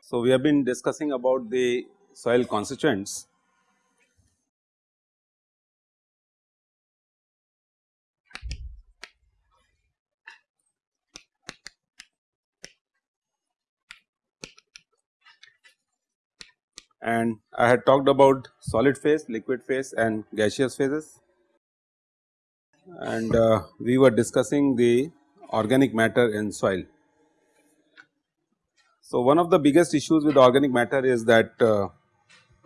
So, we have been discussing about the soil constituents. And I had talked about solid phase, liquid phase and gaseous phases and uh, we were discussing the organic matter in soil. So, one of the biggest issues with organic matter is that uh,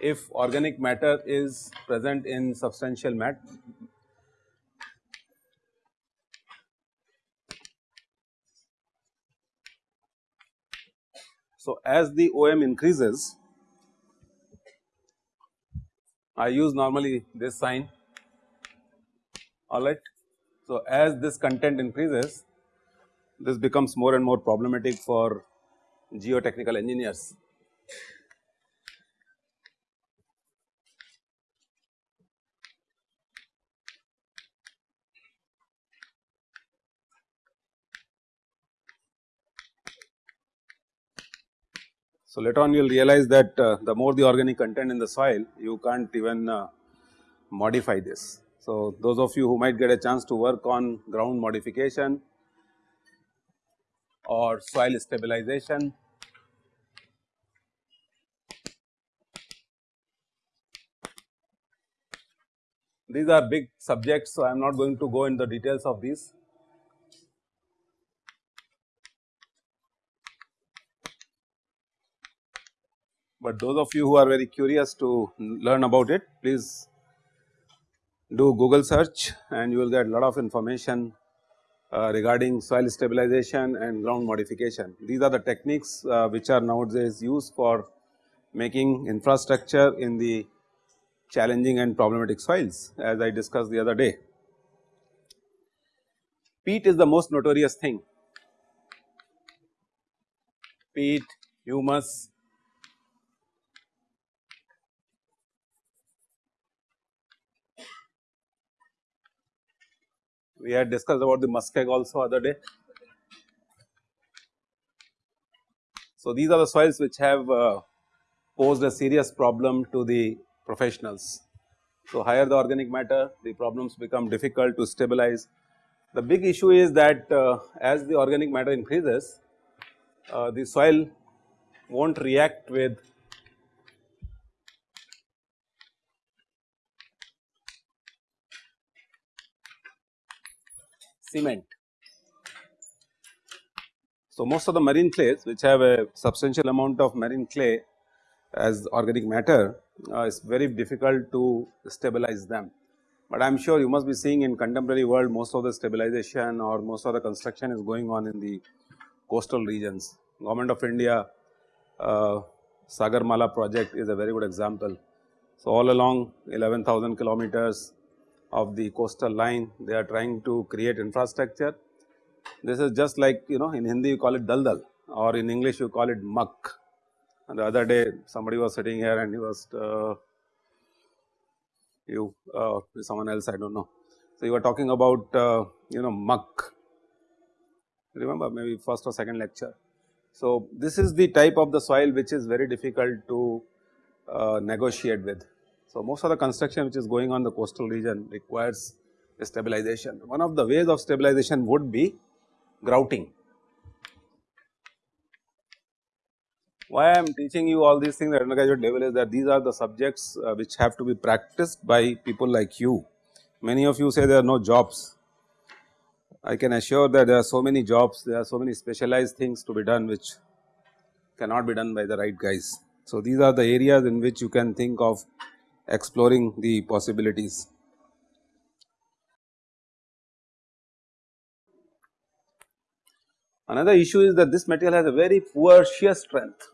if organic matter is present in substantial mat So, as the OM increases I use normally this sign alright. So, as this content increases this becomes more and more problematic for geotechnical engineers. So, later on you will realize that uh, the more the organic content in the soil you can't even uh, modify this. So, those of you who might get a chance to work on ground modification or soil stabilization. These are big subjects, so I am not going to go into the details of these. But those of you who are very curious to learn about it, please do Google search and you will get a lot of information uh, regarding soil stabilization and ground modification. These are the techniques uh, which are nowadays used for making infrastructure in the challenging and problematic soils as I discussed the other day. Peat is the most notorious thing, peat, humus, we had discussed about the muskeg also other day. So, these are the soils which have uh, posed a serious problem to the professionals. So, higher the organic matter the problems become difficult to stabilize. The big issue is that uh, as the organic matter increases uh, the soil will not react with cement. So, most of the marine clays which have a substantial amount of marine clay as organic matter uh, is very difficult to stabilize them. But I am sure you must be seeing in contemporary world most of the stabilization or most of the construction is going on in the coastal regions. Government of India uh, Sagarmala project is a very good example. So, all along 11,000 kilometers of the coastal line they are trying to create infrastructure. This is just like you know in Hindi you call it daldal or in English you call it muck. And the other day somebody was sitting here and he was uh, you uh, someone else I do not know. So, you were talking about uh, you know muck remember maybe first or second lecture. So, this is the type of the soil which is very difficult to uh, negotiate with. So, most of the construction which is going on the coastal region requires stabilization. One of the ways of stabilization would be grouting. Why I am teaching you all these things at undergraduate level is that these are the subjects uh, which have to be practiced by people like you. Many of you say there are no jobs. I can assure that there are so many jobs, there are so many specialized things to be done which cannot be done by the right guys. So, these are the areas in which you can think of exploring the possibilities. Another issue is that this material has a very poor shear strength.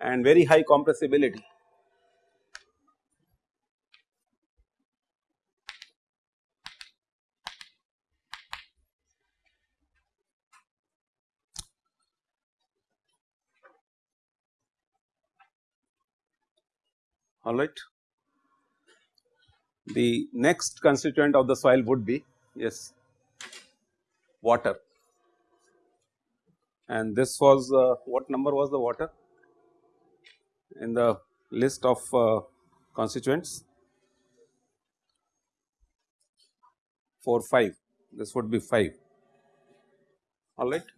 and very high compressibility. Alright. The next constituent of the soil would be yes water and this was uh, what number was the water in the list of uh, constituents 4 5 this would be 5 alright.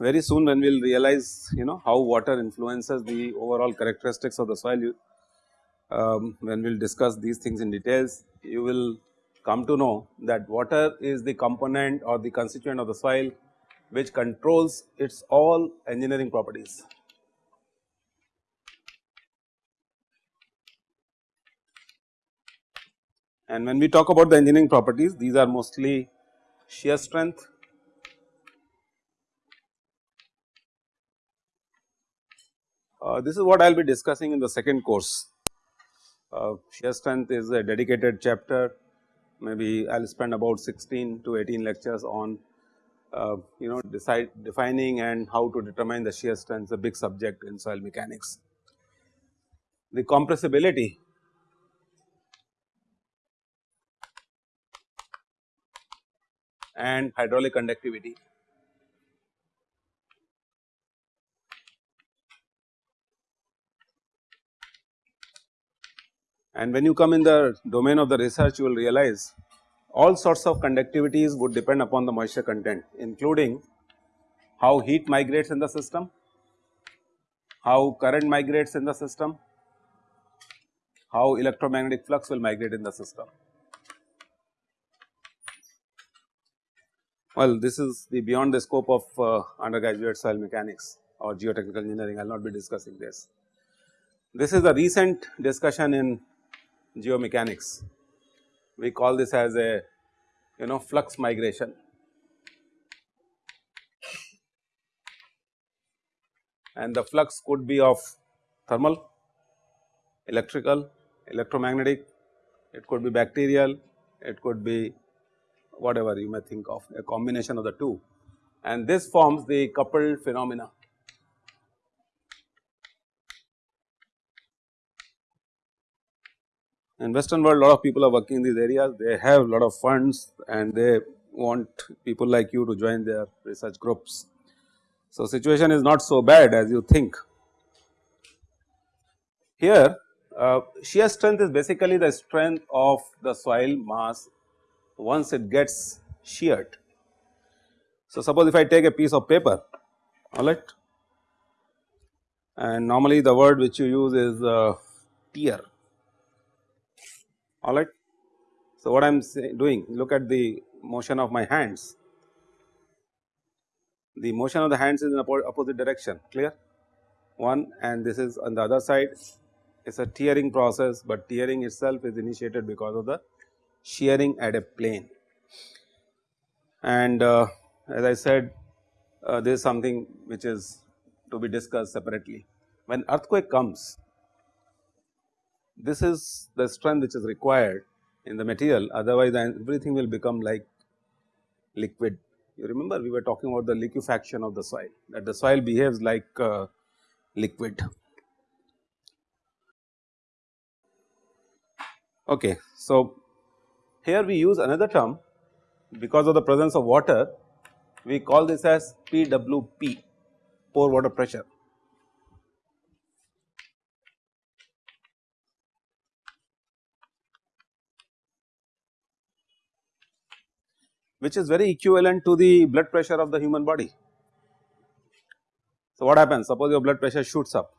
Very soon when we will realize you know how water influences the overall characteristics of the soil you, um, when we will discuss these things in details you will come to know that water is the component or the constituent of the soil which controls its all engineering properties. And when we talk about the engineering properties these are mostly shear strength, Uh, this is what I will be discussing in the second course. Uh, shear strength is a dedicated chapter maybe I will spend about 16 to 18 lectures on uh, you know decide defining and how to determine the shear strength a big subject in soil mechanics. The compressibility and hydraulic conductivity And when you come in the domain of the research you will realize all sorts of conductivities would depend upon the moisture content including how heat migrates in the system, how current migrates in the system, how electromagnetic flux will migrate in the system. Well, this is the beyond the scope of uh, undergraduate soil mechanics or geotechnical engineering, I will not be discussing this. This is a recent discussion in geomechanics. We call this as a you know flux migration. And the flux could be of thermal, electrical, electromagnetic, it could be bacterial, it could be whatever you may think of a combination of the two and this forms the coupled phenomena. In western world a lot of people are working in these areas, they have a lot of funds and they want people like you to join their research groups. So, situation is not so bad as you think. Here uh, shear strength is basically the strength of the soil mass once it gets sheared. So, suppose if I take a piece of paper alright and normally the word which you use is uh, tear alright. So, what I am doing look at the motion of my hands, the motion of the hands is in opposite direction clear one and this is on the other side it is a tearing process, but tearing itself is initiated because of the shearing at a plane. And uh, as I said uh, this is something which is to be discussed separately. When earthquake comes this is the strength which is required in the material otherwise everything will become like liquid. You remember we were talking about the liquefaction of the soil that the soil behaves like uh, liquid. Okay. So, here we use another term because of the presence of water we call this as PWP pore water pressure. Which is very equivalent to the blood pressure of the human body. So, what happens? Suppose your blood pressure shoots up.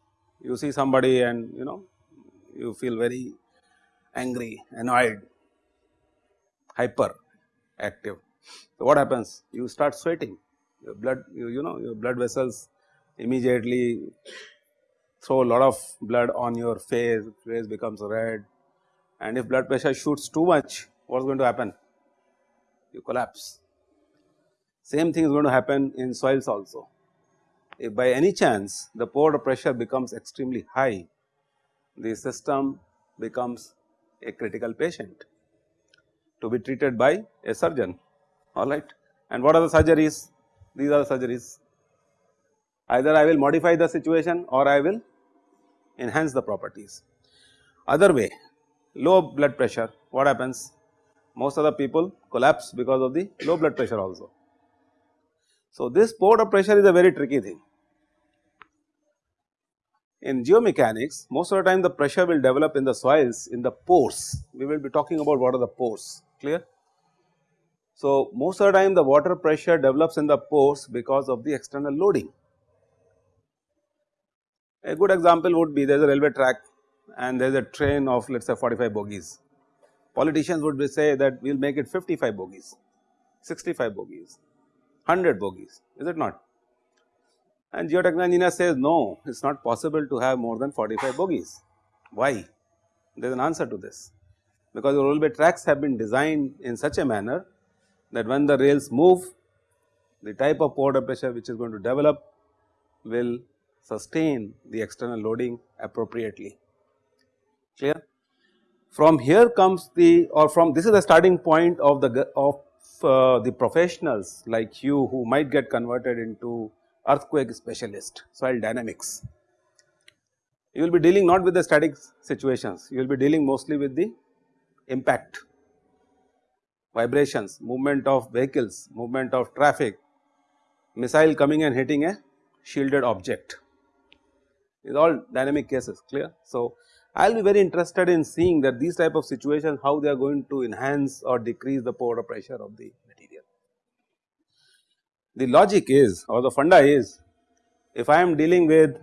You see somebody and you know you feel very angry, annoyed, hyper active. So, what happens? You start sweating. Your blood you, you know your blood vessels immediately throw a lot of blood on your face, face becomes red. And if blood pressure shoots too much what is going to happen you collapse. Same thing is going to happen in soils also. If by any chance the pore pressure becomes extremely high, the system becomes a critical patient to be treated by a surgeon alright. And what are the surgeries? these are the surgeries. Either I will modify the situation or I will enhance the properties. Other way low blood pressure what happens most of the people collapse because of the low blood pressure also. So, this pore pressure is a very tricky thing. In geomechanics most of the time the pressure will develop in the soils in the pores we will be talking about what are the pores clear. So, most of the time the water pressure develops in the pores because of the external loading. A good example would be there is a railway track and there is a train of let us say 45 bogies. Politicians would say that we will make it 55 bogies, 65 bogies, 100 bogies is it not? And geotechnical engineer says no it is not possible to have more than 45 bogies. Why? There is an answer to this because the railway tracks have been designed in such a manner that when the rails move the type of pore pressure which is going to develop will sustain the external loading appropriately clear. From here comes the or from this is the starting point of the of uh, the professionals like you who might get converted into earthquake specialist soil dynamics. You will be dealing not with the static situations, you will be dealing mostly with the impact, vibrations, movement of vehicles, movement of traffic, missile coming and hitting a shielded object is all dynamic cases clear. So, I will be very interested in seeing that these type of situations how they are going to enhance or decrease the pore pressure of the material. The logic is or the funda is if I am dealing with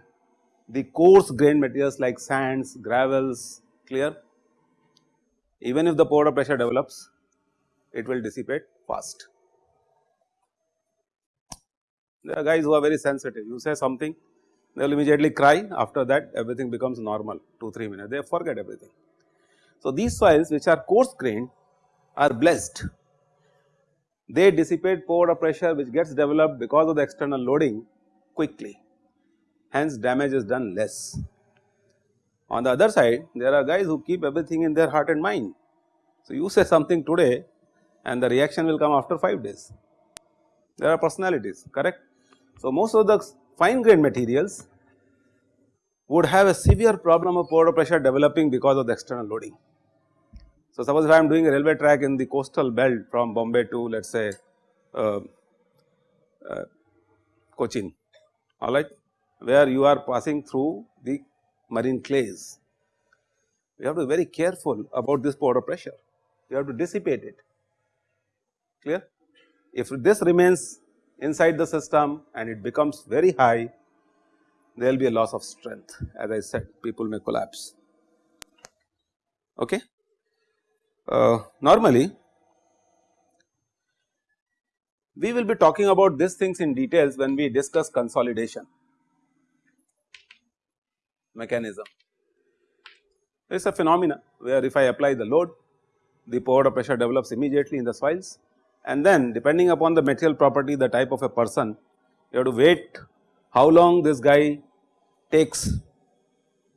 the coarse grain materials like sands, gravels clear even if the pore pressure develops it will dissipate fast. There are guys who are very sensitive you say something they will immediately cry after that everything becomes normal 2 3 minutes they forget everything. So, these soils which are coarse grained are blessed they dissipate pore pressure which gets developed because of the external loading quickly hence damage is done less. On the other side there are guys who keep everything in their heart and mind. So, you say something today and the reaction will come after 5 days there are personalities correct. So, most of the fine grained materials would have a severe problem of pore pressure developing because of the external loading. So, suppose if I am doing a railway track in the coastal belt from Bombay to let us say uh, uh, Cochin alright where you are passing through the marine clays. You have to be very careful about this pore pressure, you have to dissipate it clear. If this remains inside the system and it becomes very high, there will be a loss of strength as I said people may collapse. Okay. Uh, normally, we will be talking about these things in details when we discuss consolidation mechanism. It is a phenomena where if I apply the load, the pore pressure develops immediately in the soils and then depending upon the material property the type of a person you have to wait how long this guy takes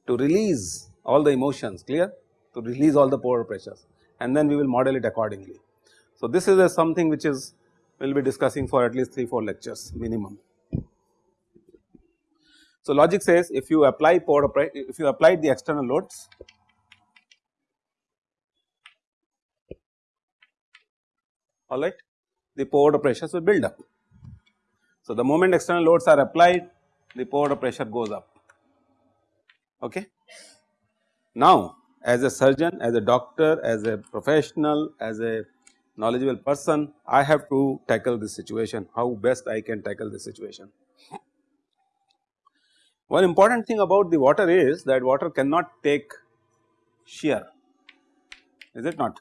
to release all the emotions clear to release all the pore pressures and then we will model it accordingly. So, this is a something which is we will be discussing for at least 3 4 lectures minimum. So, logic says if you apply pore if you applied the external loads alright the pore pressures will build up. So, the moment external loads are applied the pore pressure goes up okay. Now, as a surgeon, as a doctor, as a professional, as a knowledgeable person, I have to tackle this situation, how best I can tackle this situation. One important thing about the water is that water cannot take shear, is it not?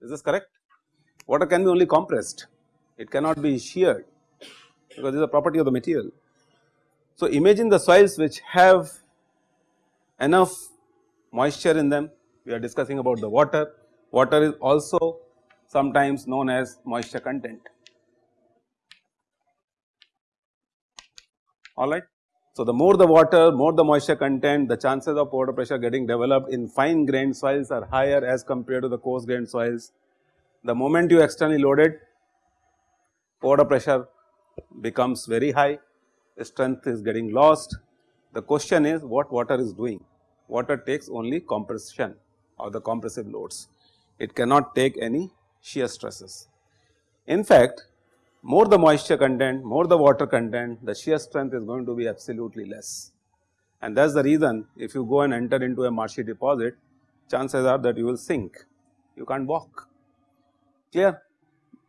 Is this correct? Water can be only compressed, it cannot be sheared because it is a property of the material. So, imagine the soils which have enough moisture in them, we are discussing about the water, water is also sometimes known as moisture content, alright. So, the more the water, more the moisture content, the chances of water pressure getting developed in fine grained soils are higher as compared to the coarse grained soils. The moment you externally load it, water pressure becomes very high, the strength is getting lost. The question is what water is doing? Water takes only compression or the compressive loads. It cannot take any shear stresses. In fact, more the moisture content, more the water content, the shear strength is going to be absolutely less. And that is the reason if you go and enter into a marshy deposit, chances are that you will sink, you can't walk, clear.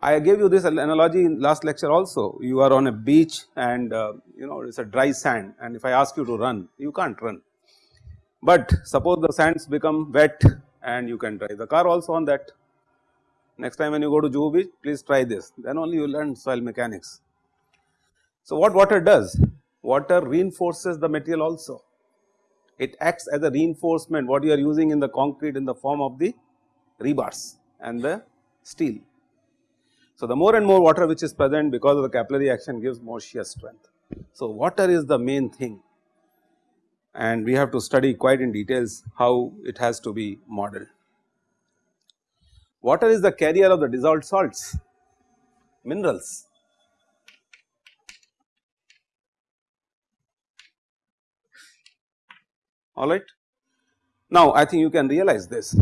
I gave you this analogy in last lecture also, you are on a beach and uh, you know it is a dry sand and if I ask you to run, you can't run. But suppose the sands become wet and you can drive the car also on that Next time when you go to Juhu beach, please try this, then only you learn soil mechanics. So, what water does? Water reinforces the material also. It acts as a reinforcement what you are using in the concrete in the form of the rebars and the steel. So, the more and more water which is present because of the capillary action gives more shear strength. So, water is the main thing and we have to study quite in details how it has to be modeled. Water is the carrier of the dissolved salts, minerals. Alright. Now, I think you can realize this.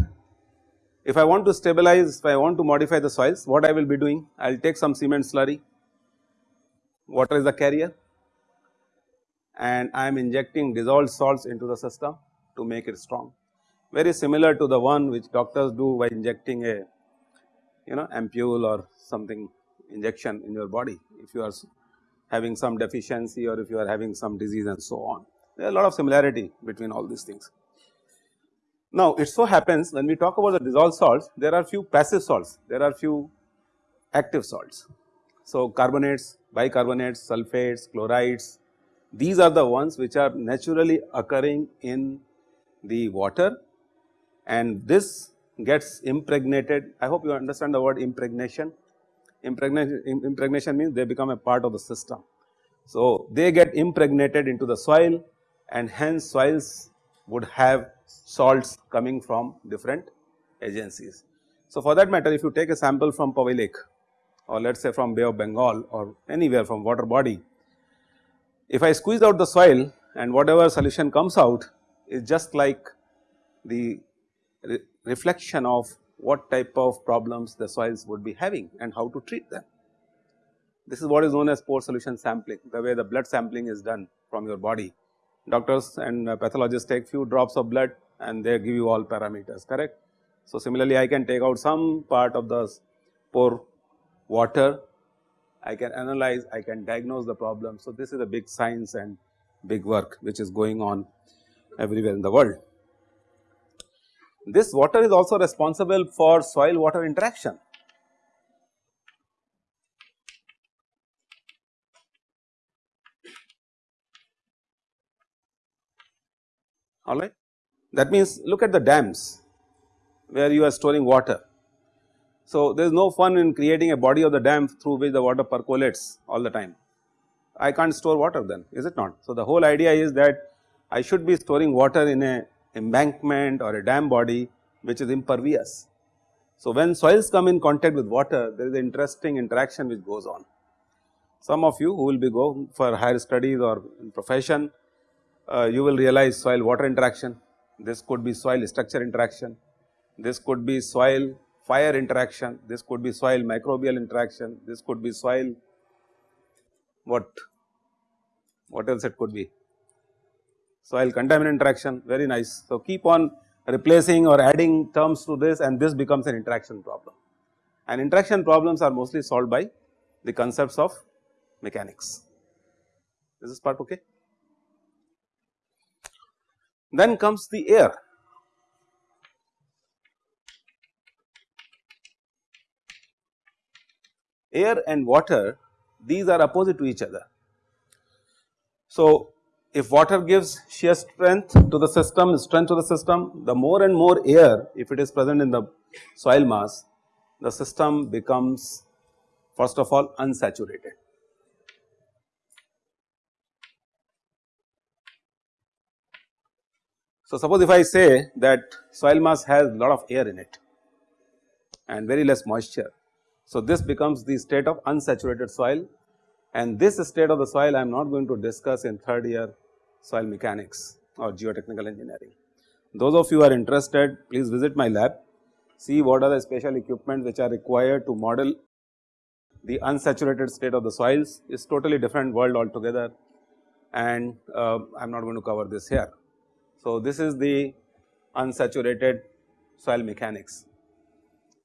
If I want to stabilize, if I want to modify the soils, what I will be doing? I will take some cement slurry, water is the carrier and I am injecting dissolved salts into the system to make it strong very similar to the one which doctors do by injecting a you know ampule or something injection in your body if you are having some deficiency or if you are having some disease and so on. There are a lot of similarity between all these things. Now, it so happens when we talk about the dissolved salts, there are few passive salts, there are few active salts. So, carbonates, bicarbonates, sulfates, chlorides, these are the ones which are naturally occurring in the water and this gets impregnated. I hope you understand the word impregnation. Impregnation, impregnation means they become a part of the system. So, they get impregnated into the soil and hence soils would have salts coming from different agencies. So, for that matter if you take a sample from Powai Lake or let us say from Bay of Bengal or anywhere from water body, if I squeeze out the soil and whatever solution comes out is just like the re reflection of what type of problems the soils would be having and how to treat them. This is what is known as pore solution sampling, the way the blood sampling is done from your body. Doctors and uh, pathologists take few drops of blood and they give you all parameters, correct. So, similarly I can take out some part of the pore water, I can analyze, I can diagnose the problem. So, this is a big science and big work which is going on everywhere in the world. This water is also responsible for soil water interaction. Alright. That means look at the dams where you are storing water. So, there is no fun in creating a body of the dam through which the water percolates all the time. I can't store water then is it not. So, the whole idea is that I should be storing water in a embankment or a dam body which is impervious. So, when soils come in contact with water there is an interesting interaction which goes on. Some of you who will be going for higher studies or in profession uh, you will realize soil water interaction, this could be soil structure interaction, this could be soil fire interaction, this could be soil microbial interaction, this could be soil what, what else it could be soil contaminant interaction very nice. So, keep on replacing or adding terms to this and this becomes an interaction problem and interaction problems are mostly solved by the concepts of mechanics. Is this part okay? Then comes the air. Air and water these are opposite to each other. So, if water gives shear strength to the system, strength to the system, the more and more air if it is present in the soil mass, the system becomes first of all unsaturated. So, suppose if I say that soil mass has lot of air in it and very less moisture. So, this becomes the state of unsaturated soil and this state of the soil I am not going to discuss in third year soil mechanics or geotechnical engineering. Those of you are interested please visit my lab, see what are the special equipment which are required to model the unsaturated state of the soils is totally different world altogether and uh, I am not going to cover this here. So, this is the unsaturated soil mechanics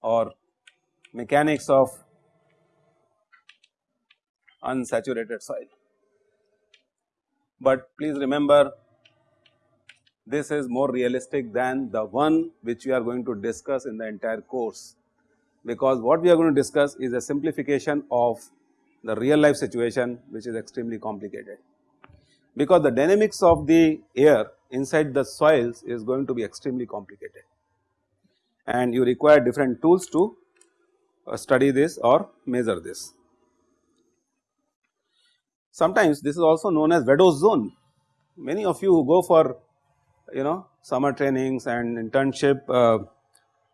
or mechanics of unsaturated soil. But please remember this is more realistic than the one which we are going to discuss in the entire course, because what we are going to discuss is a simplification of the real life situation which is extremely complicated. Because the dynamics of the air inside the soils is going to be extremely complicated and you require different tools to uh, study this or measure this. Sometimes this is also known as Vadose zone. Many of you who go for you know summer trainings and internship uh,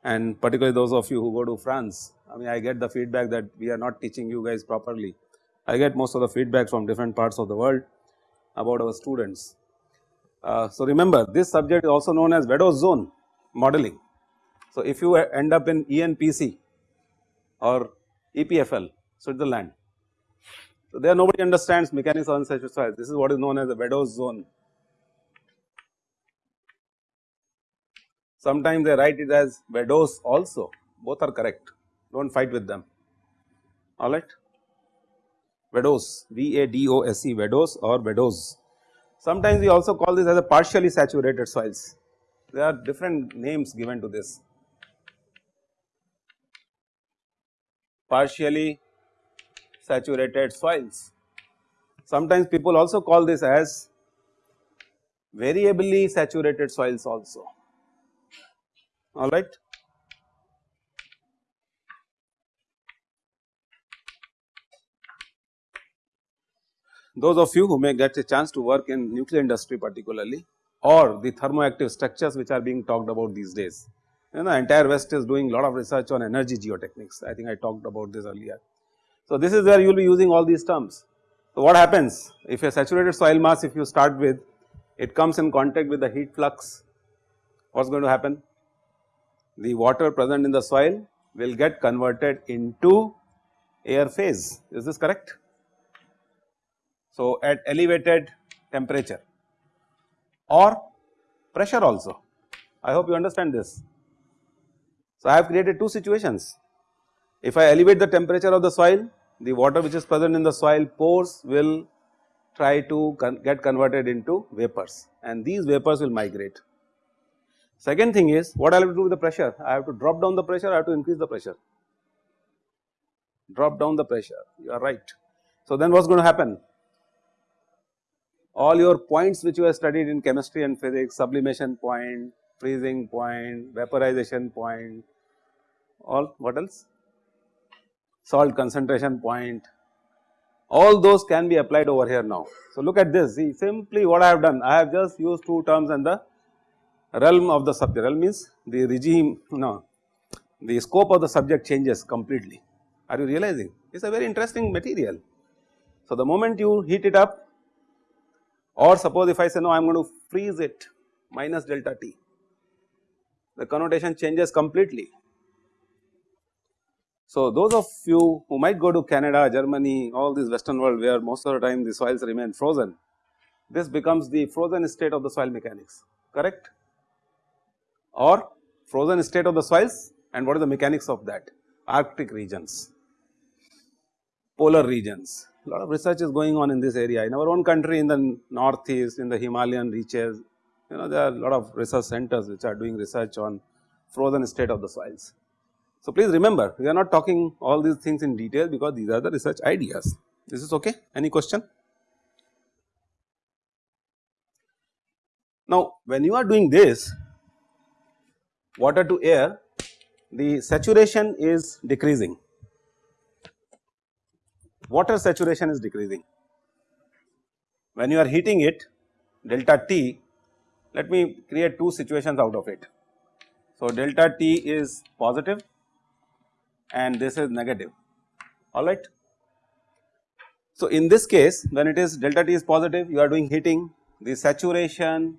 and particularly those of you who go to France. I mean I get the feedback that we are not teaching you guys properly. I get most of the feedback from different parts of the world about our students. Uh, so, remember this subject is also known as Vadose zone modeling. So, if you end up in ENPC or EPFL Switzerland, so there nobody understands mechanics of unsaturated soils. This is what is known as the Vadose zone Sometimes they write it as Vadose also, both are correct, do not fight with them, alright. Vadose, V-A-D-O-S-E, Vadose or Vadose. Sometimes we also call this as a partially saturated soils, there are different names given to this. Partially saturated soils. Sometimes people also call this as variably saturated soils also alright. Those of you who may get a chance to work in nuclear industry particularly or the thermoactive structures which are being talked about these days. You know, the entire west is doing a lot of research on energy geotechnics, I think I talked about this earlier. So, this is where you will be using all these terms. So, what happens if a saturated soil mass if you start with it comes in contact with the heat flux, what is going to happen? the water present in the soil will get converted into air phase is this correct. So, at elevated temperature or pressure also I hope you understand this. So, I have created two situations if I elevate the temperature of the soil the water which is present in the soil pores will try to con get converted into vapors and these vapors will migrate Second thing is what I have to do with the pressure, I have to drop down the pressure, I have to increase the pressure, drop down the pressure, you are right. So then what is going to happen? All your points which you have studied in chemistry and physics, sublimation point, freezing point, vaporization point, all what else? Salt concentration point, all those can be applied over here now. So look at this, see simply what I have done, I have just used two terms and the realm of the subject, realm means the regime, no, the scope of the subject changes completely. Are you realizing? It is a very interesting material. So, the moment you heat it up or suppose if I say no I am going to freeze it minus delta T, the connotation changes completely. So, those of you who might go to Canada, Germany, all this western world where most of the time the soils remain frozen, this becomes the frozen state of the soil mechanics, correct? Or frozen state of the soils and what are the mechanics of that? Arctic regions, polar regions. A lot of research is going on in this area. In our own country in the northeast in the Himalayan reaches you know there are a lot of research centers which are doing research on frozen state of the soils. So, please remember we are not talking all these things in detail because these are the research ideas this is okay any question. Now, when you are doing this water to air the saturation is decreasing, water saturation is decreasing. When you are heating it delta T let me create two situations out of it. So, delta t is positive and this is negative alright. So, in this case when it is delta t is positive you are doing heating the saturation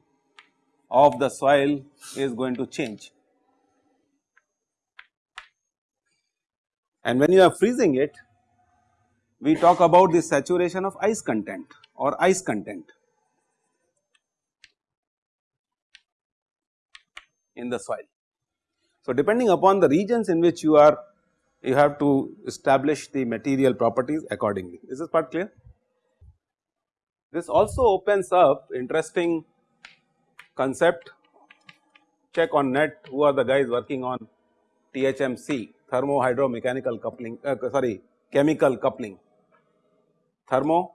of the soil is going to change and when you are freezing it we talk about the saturation of ice content or ice content in the soil. So, depending upon the regions in which you are you have to establish the material properties accordingly. Is this part clear? This also opens up interesting concept check on net who are the guys working on THMC thermo hydro mechanical coupling uh, sorry chemical coupling thermo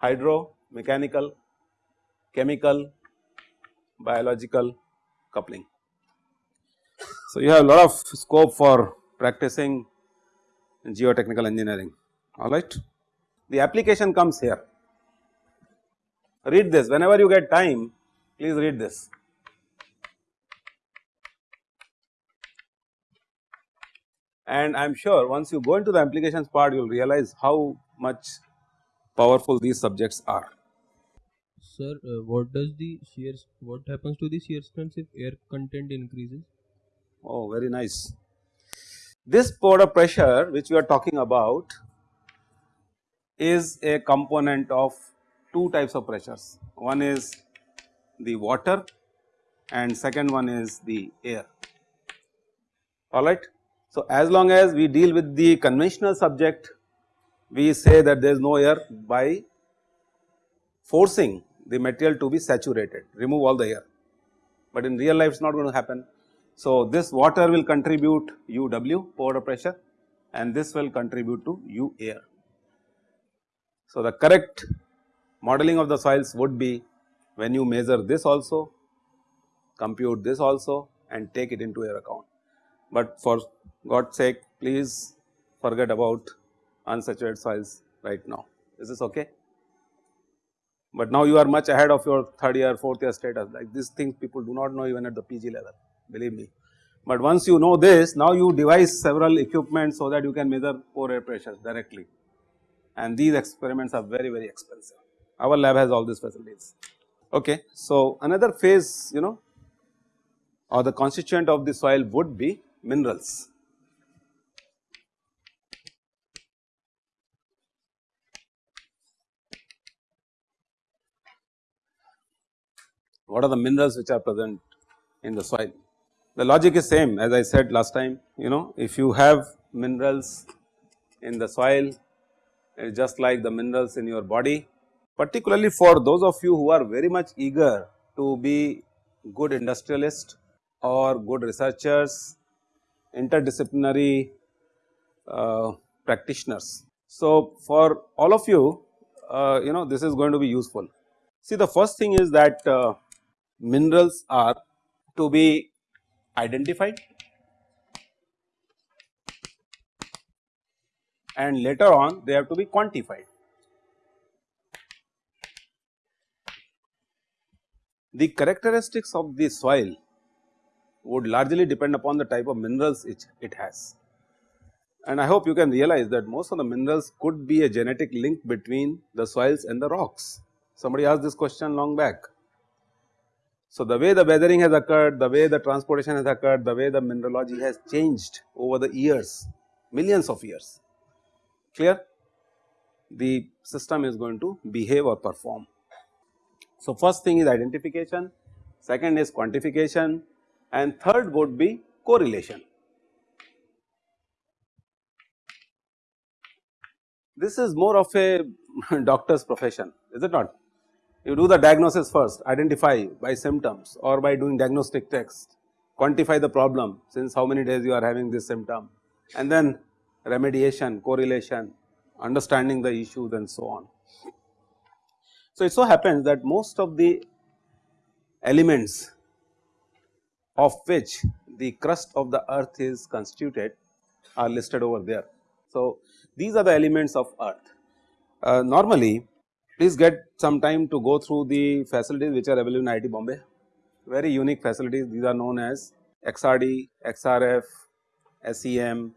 hydro mechanical chemical biological coupling. So, you have a lot of scope for practicing geotechnical engineering alright. The application comes here read this whenever you get time please read this. And I am sure once you go into the applications part you will realize how much powerful these subjects are. Sir, uh, what does the shear, what happens to the shear strength if air content increases? Oh, very nice. This pore water pressure which we are talking about is a component of two types of pressures. One is the water and second one is the air, alright. So, as long as we deal with the conventional subject, we say that there is no air by forcing the material to be saturated, remove all the air, but in real life it is not going to happen. So, this water will contribute UW pore water pressure and this will contribute to U air. So, the correct modeling of the soils would be when you measure this also, compute this also and take it into your account. But for God's sake please forget about unsaturated soils right now. Is this okay? But now you are much ahead of your third year, fourth year status like these things people do not know even at the PG level believe me. But once you know this now you devise several equipment so that you can measure pore air pressures directly and these experiments are very very expensive. Our lab has all these facilities. Okay. So, another phase you know or the constituent of the soil would be minerals. What are the minerals which are present in the soil? The logic is same as I said last time you know if you have minerals in the soil is just like the minerals in your body particularly for those of you who are very much eager to be good industrialist or good researchers, interdisciplinary uh, practitioners. So, for all of you, uh, you know this is going to be useful. See the first thing is that uh, minerals are to be identified and later on they have to be quantified. The characteristics of the soil would largely depend upon the type of minerals it, it has. And I hope you can realize that most of the minerals could be a genetic link between the soils and the rocks. Somebody asked this question long back. So, the way the weathering has occurred, the way the transportation has occurred, the way the mineralogy has changed over the years, millions of years, clear? The system is going to behave or perform. So, first thing is identification, second is quantification and third would be correlation. This is more of a doctor's profession is it not? You do the diagnosis first identify by symptoms or by doing diagnostic text quantify the problem since how many days you are having this symptom and then remediation correlation understanding the issues and so on. So, it so happens that most of the elements of which the crust of the earth is constituted are listed over there. So, these are the elements of earth. Uh, normally please get some time to go through the facilities which are available in IIT Bombay very unique facilities these are known as XRD, XRF, SEM.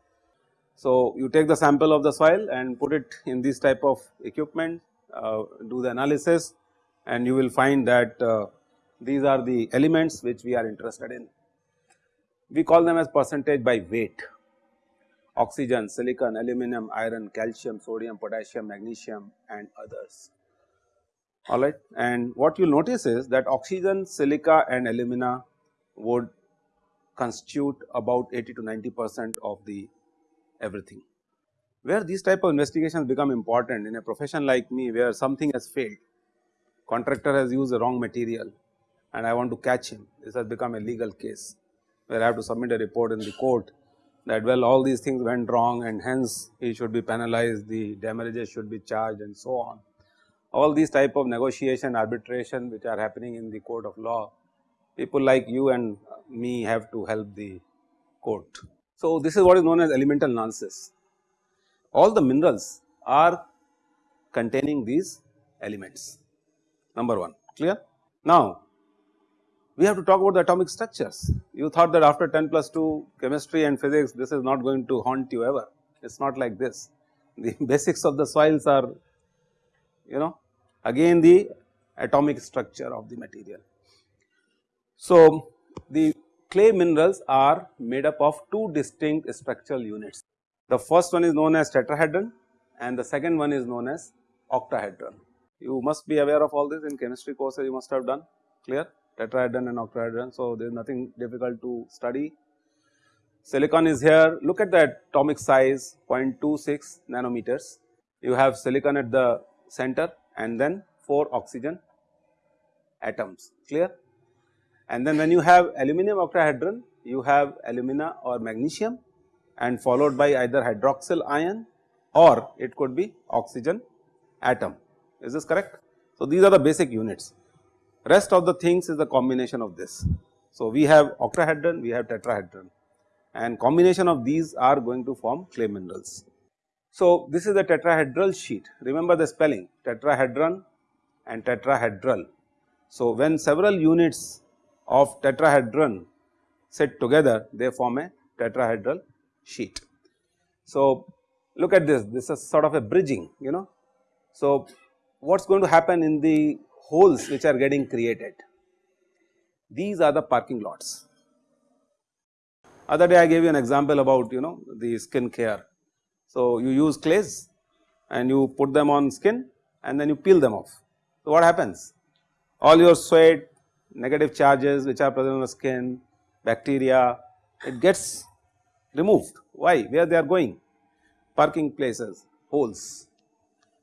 So, you take the sample of the soil and put it in this type of equipment, uh, do the analysis and you will find that uh, these are the elements which we are interested in. We call them as percentage by weight oxygen, silicon, aluminum, iron, calcium, sodium, potassium, magnesium and others alright. And what you notice is that oxygen, silica and alumina would constitute about 80 to 90 percent of the everything. Where these type of investigations become important in a profession like me where something has failed, contractor has used the wrong material and I want to catch him, this has become a legal case where I have to submit a report in the court that well all these things went wrong and hence he should be penalized, the damages should be charged and so on. All these type of negotiation arbitration which are happening in the court of law, people like you and me have to help the court. So, this is what is known as elemental nonsense. All the minerals are containing these elements number 1 clear. Now, we have to talk about the atomic structures. You thought that after 10 plus 2 chemistry and physics this is not going to haunt you ever, it is not like this. The basics of the soils are you know again the atomic structure of the material. So, the clay minerals are made up of two distinct structural units. The first one is known as tetrahedron and the second one is known as octahedron. You must be aware of all this in chemistry courses you must have done clear tetrahedron and octahedron. So, there is nothing difficult to study. Silicon is here look at the atomic size 0.26 nanometers. You have silicon at the center and then 4 oxygen atoms clear. And then when you have aluminum octahedron you have alumina or magnesium and followed by either hydroxyl ion or it could be oxygen atom is this correct. So, these are the basic units rest of the things is the combination of this. So, we have octahedron we have tetrahedron and combination of these are going to form clay minerals. So, this is the tetrahedral sheet remember the spelling tetrahedron and tetrahedral. So, when several units of tetrahedron sit together they form a tetrahedral sheet. So, look at this this is sort of a bridging you know. So, what is going to happen in the holes which are getting created these are the parking lots. Other day I gave you an example about you know the skin care so, you use clays and you put them on skin and then you peel them off. So, what happens? All your sweat, negative charges which are present on the skin, bacteria, it gets removed. Why? Where they are going? Parking places, holes.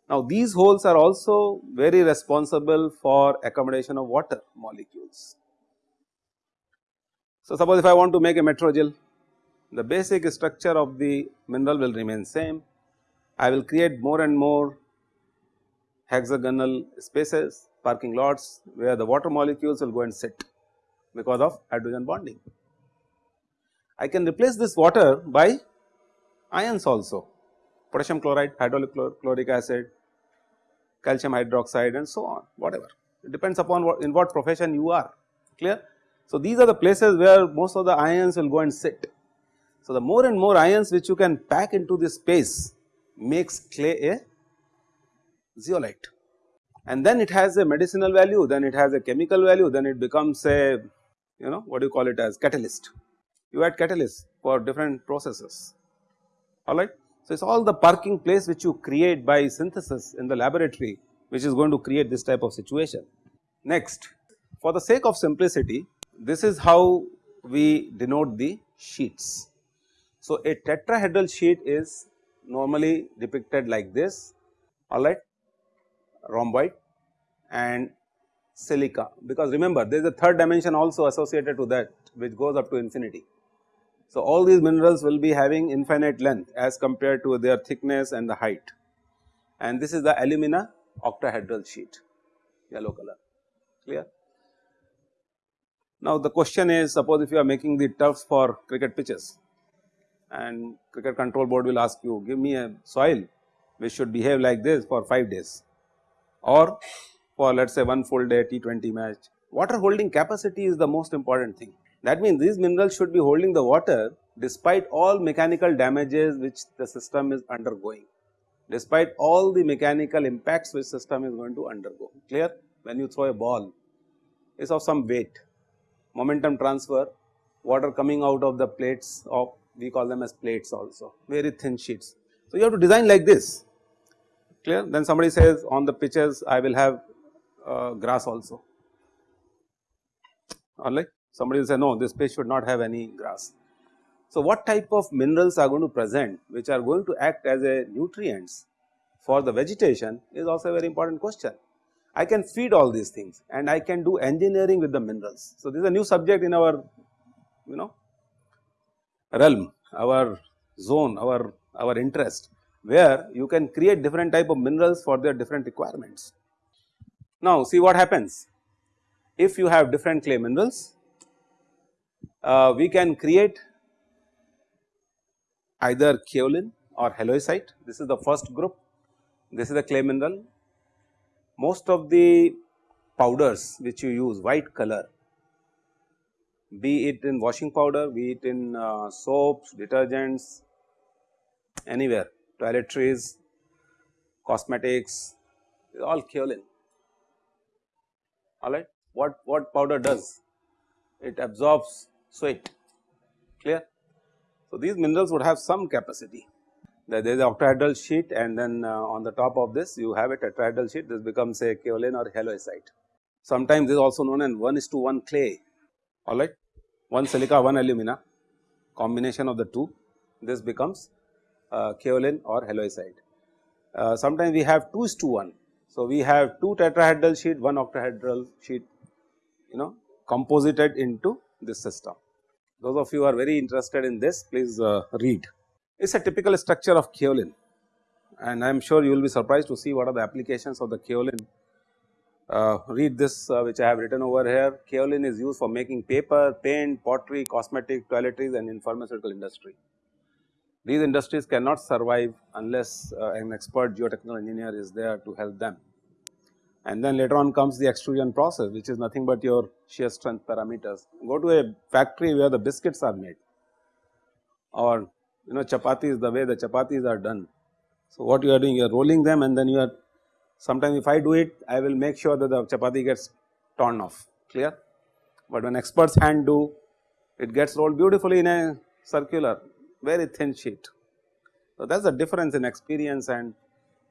Now, these holes are also very responsible for accommodation of water molecules. So, suppose if I want to make a metrogel, the basic structure of the mineral will remain same. I will create more and more hexagonal spaces parking lots where the water molecules will go and sit because of hydrogen bonding. I can replace this water by ions also potassium chloride, hydrochloric acid, calcium hydroxide and so on whatever it depends upon what in what profession you are clear. So, these are the places where most of the ions will go and sit so, the more and more ions which you can pack into this space makes clay a zeolite and then it has a medicinal value, then it has a chemical value, then it becomes a you know what do you call it as catalyst. You add catalyst for different processes alright. So, it is all the parking place which you create by synthesis in the laboratory which is going to create this type of situation. Next for the sake of simplicity this is how we denote the sheets. So, a tetrahedral sheet is normally depicted like this. Alright rhomboid and silica. Because remember there is a third dimension also associated to that which goes up to infinity. So, all these minerals will be having infinite length as compared to their thickness and the height. And this is the alumina octahedral sheet. Yellow color. Clear. Now, the question is suppose if you are making the turfs for cricket pitches and cricket control board will ask you give me a soil which should behave like this for 5 days or for let us say one full day T20 match water holding capacity is the most important thing. That means these minerals should be holding the water despite all mechanical damages which the system is undergoing, despite all the mechanical impacts which system is going to undergo. Clear? When you throw a ball, is of some weight, momentum transfer, water coming out of the plates of we call them as plates also, very thin sheets. So, you have to design like this, clear. Then somebody says on the pitches I will have uh, grass also, alright. Somebody will say no this pitch should not have any grass. So, what type of minerals are going to present which are going to act as a nutrients for the vegetation is also a very important question. I can feed all these things and I can do engineering with the minerals. So, this is a new subject in our you know realm, our zone, our, our interest where you can create different type of minerals for their different requirements. Now, see what happens if you have different clay minerals, uh, we can create either kaolin or halloysite. This is the first group, this is the clay mineral most of the powders which you use white color be it in washing powder, be it in uh, soaps, detergents, anywhere, toiletries, cosmetics, all kaolin. Alright, what what powder does? It absorbs sweat. Clear? So these minerals would have some capacity there is a octahedral sheet and then uh, on the top of this you have a tetrahedral sheet this becomes a kaolin or halloysite. Sometimes this is also known as 1 is to 1 clay alright 1 silica 1 alumina combination of the two this becomes uh, kaolin or halloysite. Uh, sometimes we have 2 is to 1. So, we have 2 tetrahedral sheet 1 octahedral sheet you know composited into this system. Those of you are very interested in this please uh, read It is a typical structure of kaolin and I am sure you will be surprised to see what are the applications of the kaolin. Uh, read this uh, which I have written over here, kaolin is used for making paper, paint, pottery, cosmetic, toiletries and in pharmaceutical industry. These industries cannot survive unless uh, an expert geotechnical engineer is there to help them. And then later on comes the extrusion process which is nothing but your shear strength parameters. Go to a factory where the biscuits are made or you know chapatis the way the chapatis are done. So, what you are doing you are rolling them and then you are sometimes if I do it I will make sure that the chapati gets torn off clear, but when experts hand do it gets rolled beautifully in a circular very thin sheet. So, that is the difference in experience and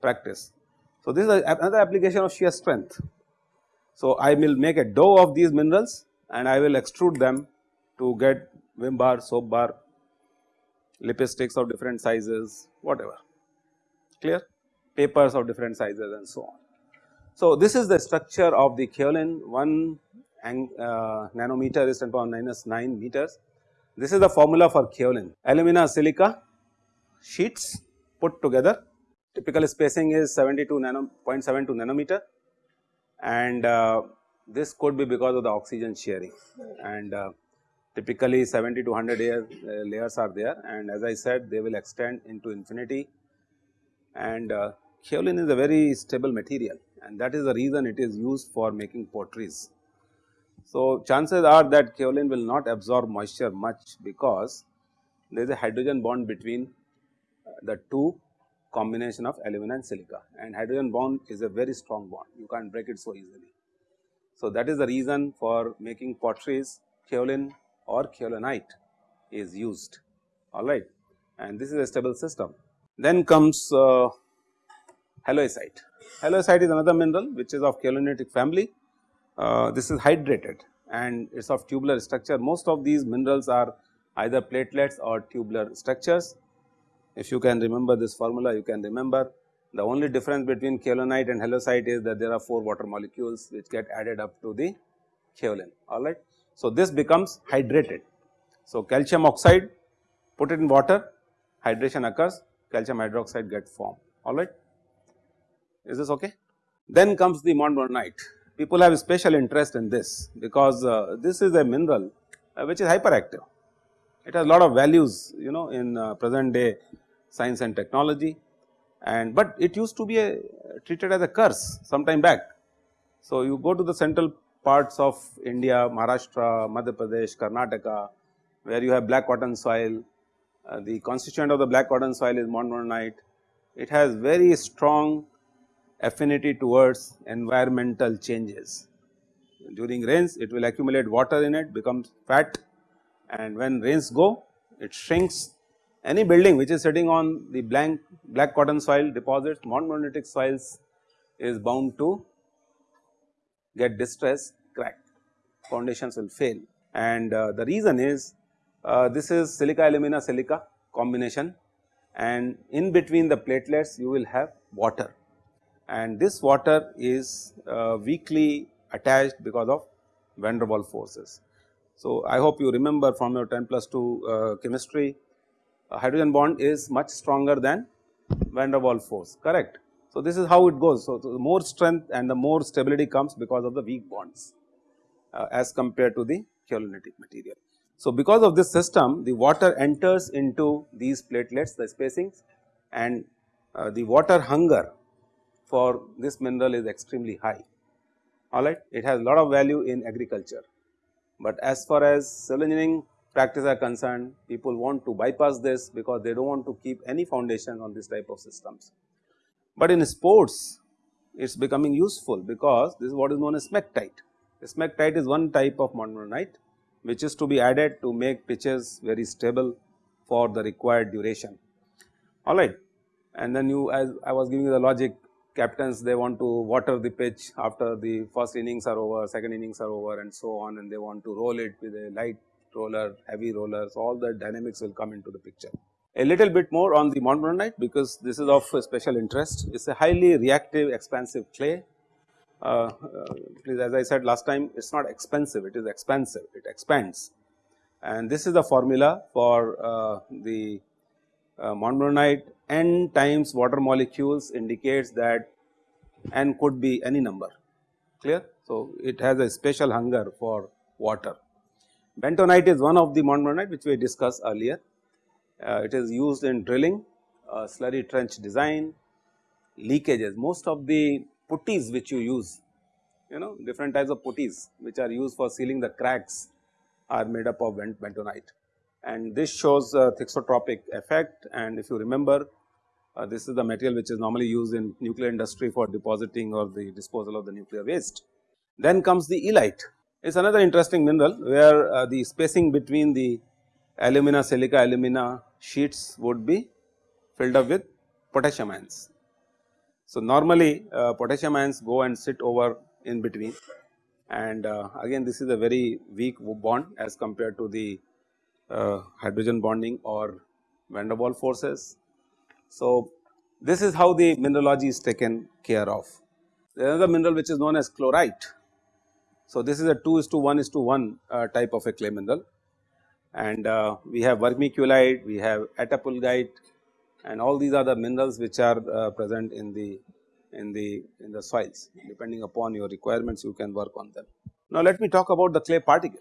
practice. So, this is another application of shear strength. So, I will make a dough of these minerals and I will extrude them to get Vim bar, soap bar lipsticks of different sizes whatever clear papers of different sizes and so on. So, this is the structure of the kaolin 1 uh, nanometer is 10 power minus 9 meters. This is the formula for kaolin. Alumina silica sheets put together. Typical spacing is 72 nano 0.72 nanometer. And uh, this could be because of the oxygen sharing. And uh, typically 70 to 100 layer, uh, layers are there. And as I said they will extend into infinity. And uh, kaolin is a very stable material and that is the reason it is used for making potteries. So, chances are that kaolin will not absorb moisture much because there is a hydrogen bond between uh, the two combination of alumina and silica and hydrogen bond is a very strong bond you can't break it so easily. So, that is the reason for making potteries kaolin or kaolinite is used alright and this is a stable system. Then comes uh, halloysite. Halloysite is another mineral which is of kaolinitic family. Uh, this is hydrated and it is of tubular structure. Most of these minerals are either platelets or tubular structures. If you can remember this formula, you can remember the only difference between kaolinite and halloysite is that there are 4 water molecules which get added up to the kaolin, alright. So, this becomes hydrated. So, calcium oxide put it in water hydration occurs calcium hydroxide get formed alright. Is this okay? Then comes the montmorillonite people have a special interest in this because uh, this is a mineral uh, which is hyperactive. It has a lot of values you know in uh, present day science and technology and but it used to be a, treated as a curse some time back. So, you go to the central parts of India, Maharashtra, Madhya Pradesh, Karnataka, where you have black cotton soil, uh, the constituent of the black cotton soil is montmorillonite. It has very strong affinity towards environmental changes. During rains, it will accumulate water in it, becomes fat and when rains go, it shrinks. Any building which is sitting on the blank black cotton soil deposits, montmorillonitic soils is bound to get distress, crack, foundations will fail. And uh, the reason is uh, this is silica alumina silica combination and in between the platelets you will have water and this water is uh, weakly attached because of van der Waals forces. So, I hope you remember from your 10 plus 2 uh, chemistry hydrogen bond is much stronger than van der Waals force correct. So, this is how it goes. So, the more strength and the more stability comes because of the weak bonds uh, as compared to the kaolinitic material. So, because of this system the water enters into these platelets the spacings and uh, the water hunger for this mineral is extremely high alright. It has a lot of value in agriculture, but as far as soil engineering practice are concerned people want to bypass this because they do not want to keep any foundation on this type of systems. But in sports it is becoming useful because this is what is known as smectite. Smectite is one type of montmorillonite which is to be added to make pitches very stable for the required duration alright. And then you as I was giving you the logic captains they want to water the pitch after the first innings are over, second innings are over and so on and they want to roll it with a light roller, heavy rollers, all the dynamics will come into the picture. A little bit more on the montmorillonite because this is of special interest. It is a highly reactive expansive clay. Uh, uh, please as I said last time it is not expensive, it is expansive, it expands. And this is the formula for uh, the uh, n times water molecules indicates that n could be any number clear. So, it has a special hunger for water. Bentonite is one of the montmorillonite which we discussed earlier. Uh, it is used in drilling, uh, slurry trench design, leakages. Most of the putties which you use, you know different types of putties which are used for sealing the cracks are made up of bentonite and this shows a thixotropic effect and if you remember uh, this is the material which is normally used in nuclear industry for depositing or the disposal of the nuclear waste. Then comes the illite, it is another interesting mineral where uh, the spacing between the alumina silica alumina sheets would be filled up with potassium ions. So, normally uh, potassium ions go and sit over in between and uh, again this is a very weak bond as compared to the uh, hydrogen bonding or van der Waals forces. So, this is how the mineralogy is taken care of. There is another mineral which is known as chlorite. So, this is a 2 is to 1 is to 1 uh, type of a clay mineral and uh, we have vermiculite, we have attapulgite and all these are the minerals which are uh, present in the in the in the soils depending upon your requirements you can work on them. Now, let me talk about the clay particle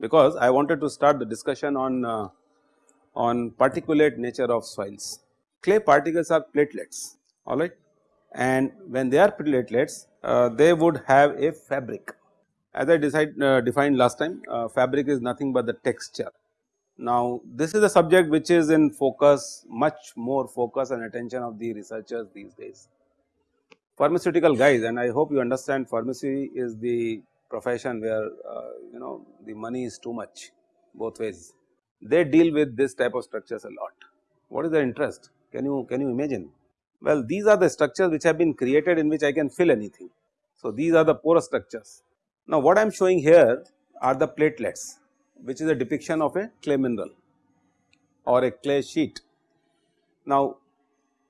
because I wanted to start the discussion on, uh, on particulate nature of soils. Clay particles are platelets alright and when they are platelets uh, they would have a fabric. As I decide, uh, defined last time uh, fabric is nothing but the texture. Now this is a subject which is in focus much more focus and attention of the researchers these days. Pharmaceutical guys and I hope you understand pharmacy is the profession where uh, you know the money is too much both ways. They deal with this type of structures a lot. What is their interest? Can you can you imagine? Well, these are the structures which have been created in which I can fill anything. So, these are the porous structures. Now, what I am showing here are the platelets which is a depiction of a clay mineral or a clay sheet. Now,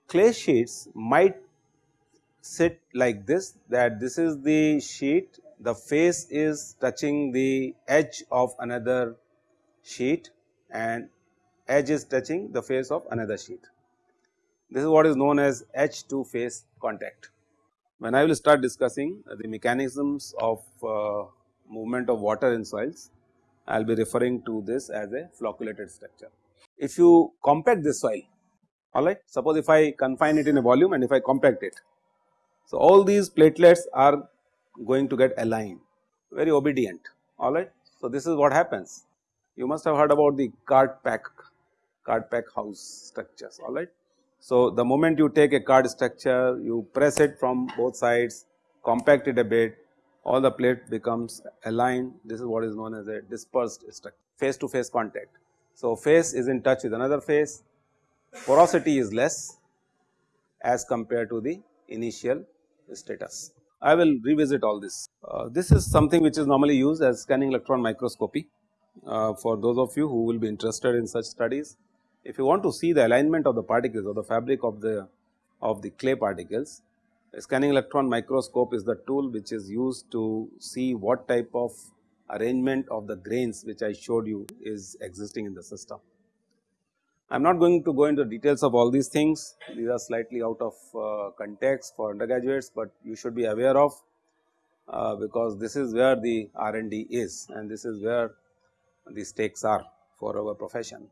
clay sheets might sit like this that this is the sheet the face is touching the edge of another sheet and edge is touching the face of another sheet. This is what is known as edge to face contact. When I will start discussing the mechanisms of uh, movement of water in soils, I will be referring to this as a flocculated structure. If you compact this soil, alright, suppose if I confine it in a volume and if I compact it. So, all these platelets are going to get aligned very obedient alright. So, this is what happens you must have heard about the card pack card pack house structures alright. So, the moment you take a card structure you press it from both sides compact it a bit all the plate becomes aligned this is what is known as a dispersed structure face to face contact. So, face is in touch with another face porosity is less as compared to the initial status. I will revisit all this. Uh, this is something which is normally used as scanning electron microscopy uh, for those of you who will be interested in such studies. If you want to see the alignment of the particles or the fabric of the of the clay particles, scanning electron microscope is the tool which is used to see what type of arrangement of the grains which I showed you is existing in the system. I am not going to go into details of all these things, these are slightly out of uh, context for undergraduates, but you should be aware of uh, because this is where the R and D is and this is where the stakes are for our profession.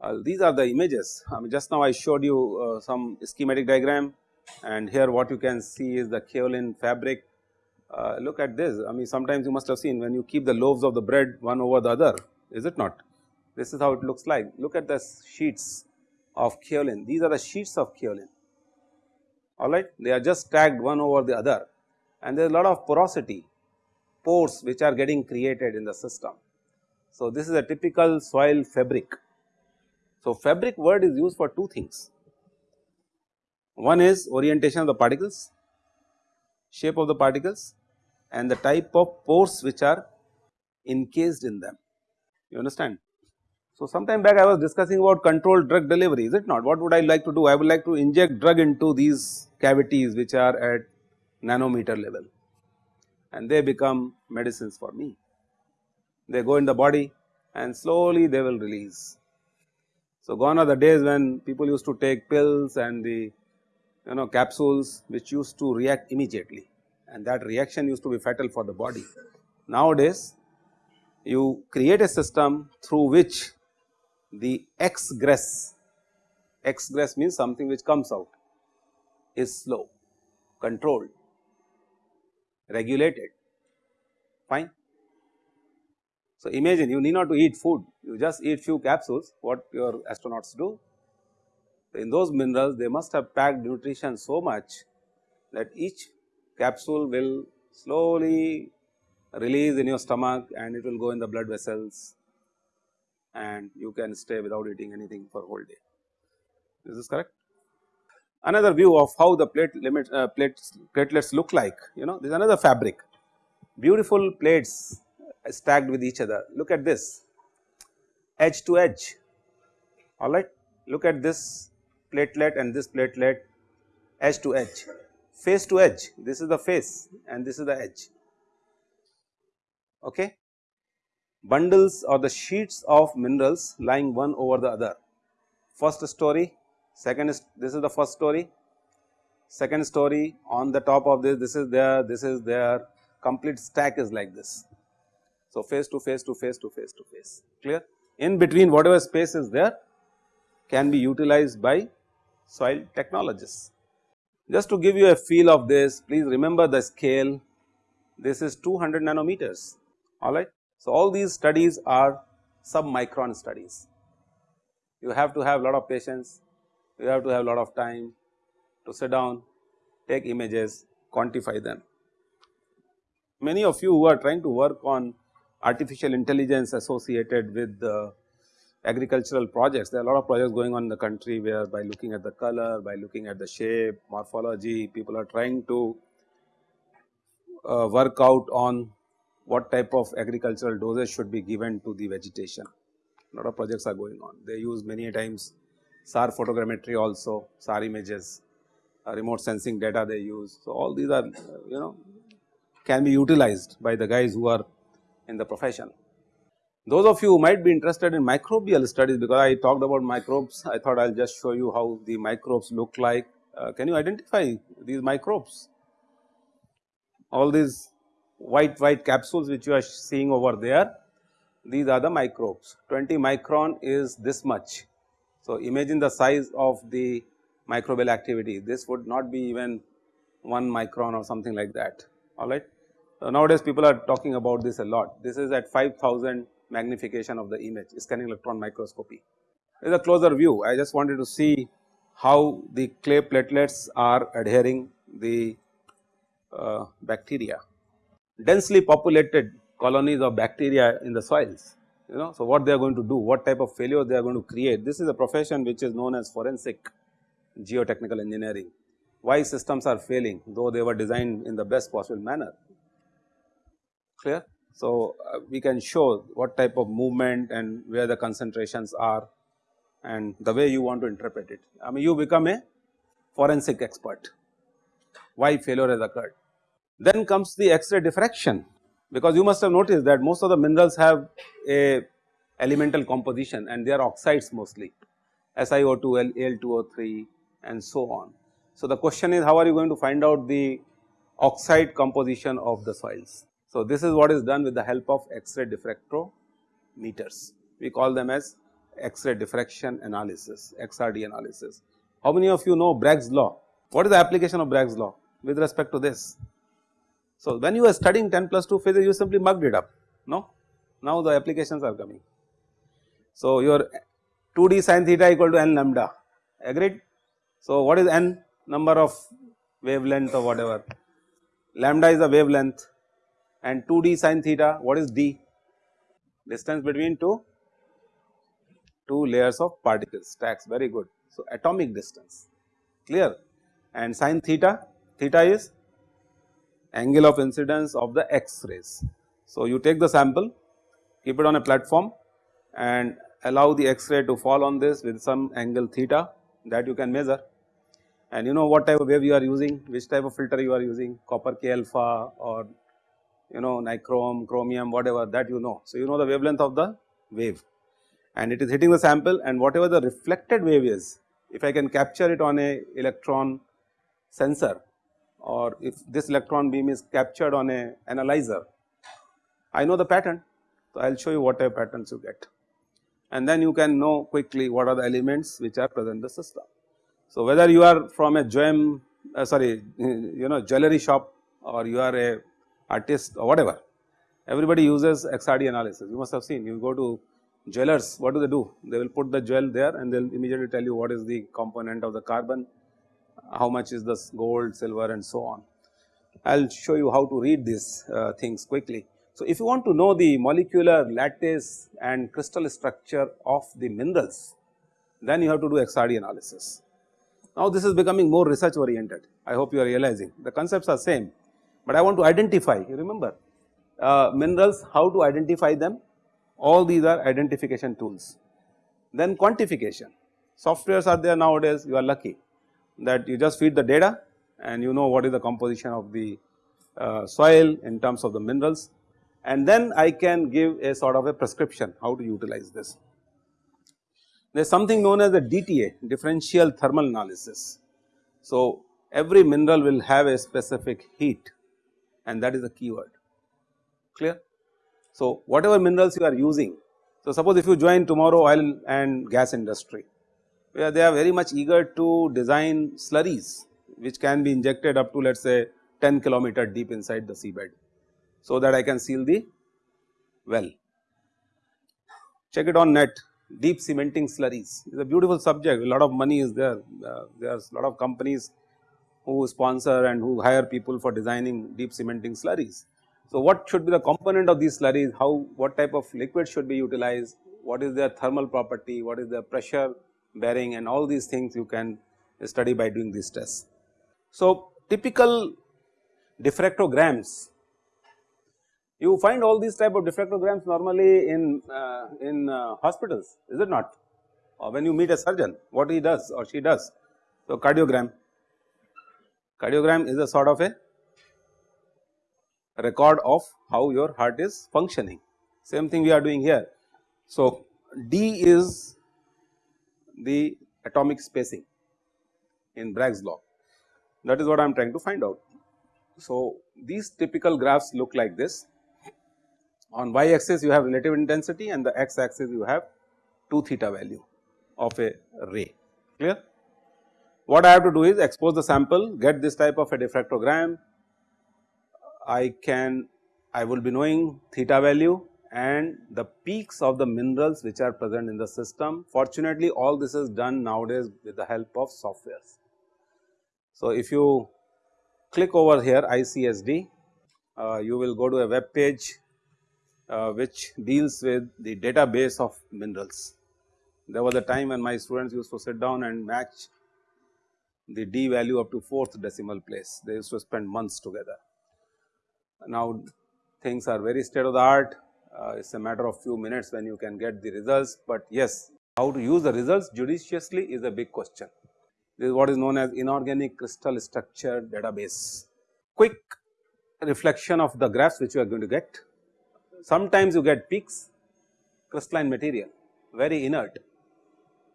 Uh, these are the images, I mean just now I showed you uh, some schematic diagram and here what you can see is the kaolin fabric. Uh, look at this, I mean sometimes you must have seen when you keep the loaves of the bread one over the other, is it not? This is how it looks like. Look at the sheets of kaolin. These are the sheets of kaolin. Alright, they are just stacked one over the other and there is a lot of porosity, pores which are getting created in the system. So, this is a typical soil fabric. So, fabric word is used for two things. One is orientation of the particles, shape of the particles and the type of pores which are encased in them. You understand? So, sometime back I was discussing about controlled drug delivery is it not what would I like to do I would like to inject drug into these cavities which are at nanometer level and they become medicines for me. They go in the body and slowly they will release. So, gone are the days when people used to take pills and the you know capsules which used to react immediately and that reaction used to be fatal for the body. Nowadays you create a system through which the exgress, exgress means something which comes out is slow, controlled, regulated, fine. So, imagine you need not to eat food, you just eat few capsules, what your astronauts do. In those minerals, they must have packed nutrition so much that each capsule will slowly release in your stomach and it will go in the blood vessels and you can stay without eating anything for whole day. Is this correct? Another view of how the plate limit uh, plates, platelets look like, you know, this is another fabric, beautiful plates stacked with each other. Look at this, edge to edge, alright. Look at this platelet and this platelet edge to edge, face to edge, this is the face and this is the edge, okay bundles or the sheets of minerals lying one over the other. First story, second is this is the first story, second story on the top of this, this is there, this is there, complete stack is like this. So, face to face to face to face to face, clear. In between whatever space is there can be utilized by soil technologists. Just to give you a feel of this, please remember the scale, this is 200 nanometers, alright. So, all these studies are submicron studies. You have to have a lot of patience, you have to have a lot of time to sit down, take images, quantify them. Many of you who are trying to work on artificial intelligence associated with the agricultural projects, there are a lot of projects going on in the country where by looking at the color, by looking at the shape, morphology, people are trying to uh, work out on what type of agricultural dosage should be given to the vegetation. A lot of projects are going on. They use many times SAR photogrammetry also, SAR images, uh, remote sensing data they use. So, all these are uh, you know can be utilized by the guys who are in the profession. Those of you who might be interested in microbial studies because I talked about microbes, I thought I will just show you how the microbes look like. Uh, can you identify these microbes? All these white white capsules which you are seeing over there these are the microbes 20 micron is this much. So, imagine the size of the microbial activity this would not be even 1 micron or something like that alright. So, nowadays people are talking about this a lot. This is at 5000 magnification of the image scanning electron microscopy. This is a closer view. I just wanted to see how the clay platelets are adhering the uh, bacteria. Densely populated colonies of bacteria in the soils you know. So, what they are going to do, what type of failure they are going to create. This is a profession which is known as forensic geotechnical engineering. Why systems are failing though they were designed in the best possible manner, clear. So, uh, we can show what type of movement and where the concentrations are and the way you want to interpret it. I mean you become a forensic expert, why failure has occurred. Then comes the X-ray diffraction because you must have noticed that most of the minerals have a elemental composition and they are oxides mostly SiO2, Al2O3 and so on. So, the question is how are you going to find out the oxide composition of the soils. So, this is what is done with the help of X-ray diffractometers. We call them as X-ray diffraction analysis, XRD analysis. How many of you know Bragg's law? What is the application of Bragg's law with respect to this? So, when you were studying 10 plus 2 phases you simply mugged it up no? Now the applications are coming. So, your 2d sin theta equal to n lambda. Agreed. So, what is n? Number of wavelength or whatever. Lambda is the wavelength. And 2d sin theta what is d? Distance between two two layers of particles stacks. Very good. So, atomic distance. Clear? And sin theta theta is angle of incidence of the X rays. So, you take the sample keep it on a platform and allow the X-ray to fall on this with some angle theta that you can measure and you know what type of wave you are using, which type of filter you are using copper K alpha or you know nichrome, chromium whatever that you know. So, you know the wavelength of the wave and it is hitting the sample and whatever the reflected wave is if I can capture it on a electron sensor or if this electron beam is captured on a analyzer, I know the pattern. So, I will show you what type patterns you get and then you can know quickly what are the elements which are present in the system. So, whether you are from a gem uh, sorry you know jewelry shop or you are a artist or whatever everybody uses XRD analysis you must have seen you go to jewelers what do they do they will put the jewel there and they will immediately tell you what is the component of the carbon how much is this gold, silver and so on. I will show you how to read these uh, things quickly. So, if you want to know the molecular lattice and crystal structure of the minerals, then you have to do XRD analysis. Now, this is becoming more research oriented, I hope you are realizing the concepts are same, but I want to identify you remember uh, minerals how to identify them all these are identification tools. Then quantification softwares are there nowadays you are lucky that you just feed the data and you know what is the composition of the uh, soil in terms of the minerals and then I can give a sort of a prescription how to utilize this. There is something known as the DTA differential thermal analysis. So, every mineral will have a specific heat and that is the keyword clear. So, whatever minerals you are using, so suppose if you join tomorrow oil and gas industry where they are very much eager to design slurries which can be injected up to let us say 10 kilometer deep inside the seabed. So, that I can seal the well. Check it on net deep cementing slurries is a beautiful subject a lot of money is there, uh, there is a lot of companies who sponsor and who hire people for designing deep cementing slurries. So, what should be the component of these slurries, how what type of liquid should be utilized, what is their thermal property, what is their pressure bearing and all these things you can study by doing these tests. So, typical diffractograms you find all these type of diffractograms normally in uh, in uh, hospitals is it not or when you meet a surgeon what he does or she does. So, cardiogram cardiogram is a sort of a record of how your heart is functioning same thing we are doing here. So, D is the atomic spacing in Bragg's law. That is what I am trying to find out. So, these typical graphs look like this. On y axis you have relative intensity and the x axis you have 2 theta value of a ray. Clear. What I have to do is expose the sample get this type of a diffractogram. I can I will be knowing theta value and the peaks of the minerals which are present in the system. Fortunately, all this is done nowadays with the help of softwares. So, if you click over here ICSD, uh, you will go to a web page uh, which deals with the database of minerals. There was a time when my students used to sit down and match the D value up to fourth decimal place, they used to spend months together. Now things are very state of the art, uh, it is a matter of few minutes when you can get the results, but yes how to use the results judiciously is a big question. This is what is known as inorganic crystal structure database. Quick reflection of the graphs which you are going to get. Sometimes you get peaks crystalline material very inert,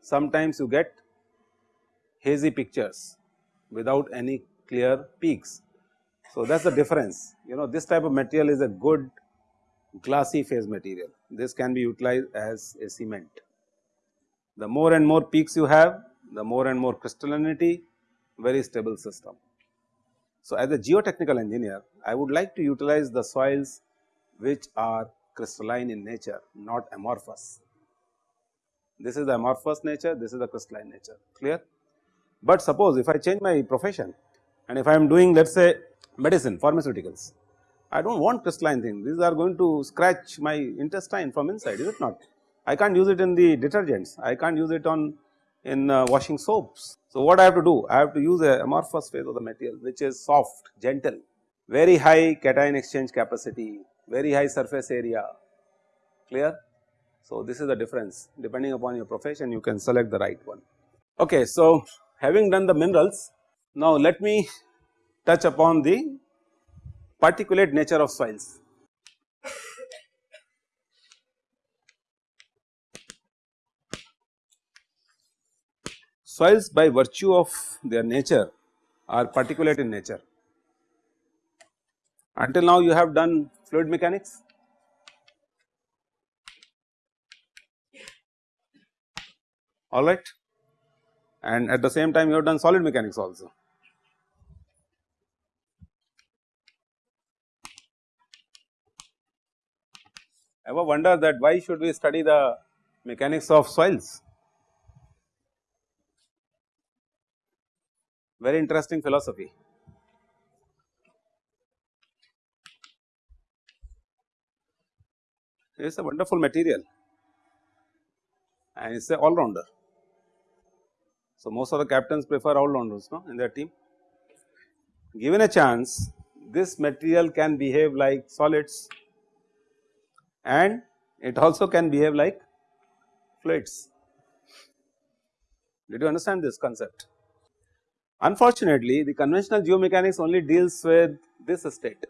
sometimes you get hazy pictures without any clear peaks. So, that is the difference you know this type of material is a good glassy phase material this can be utilized as a cement. The more and more peaks you have the more and more crystallinity very stable system. So, as a geotechnical engineer I would like to utilize the soils which are crystalline in nature not amorphous. This is the amorphous nature this is the crystalline nature clear. But suppose if I change my profession and if I am doing let us say medicine pharmaceuticals, I do not want crystalline things these are going to scratch my intestine from inside is it not. I can't use it in the detergents, I can't use it on in uh, washing soaps. So, what I have to do? I have to use a amorphous phase of the material which is soft, gentle, very high cation exchange capacity, very high surface area, clear. So, this is the difference depending upon your profession you can select the right one. Okay, so, having done the minerals, now let me touch upon the particulate nature of soils. Soils by virtue of their nature are particulate in nature. Until now you have done fluid mechanics, alright and at the same time you have done solid mechanics also. Ever wonder that why should we study the mechanics of soils? Very interesting philosophy. It is a wonderful material and it is a all rounder. So, most of the captains prefer all rounders no, in their team. Given a chance this material can behave like solids and it also can behave like fluids. Did you understand this concept? Unfortunately, the conventional geomechanics only deals with this state,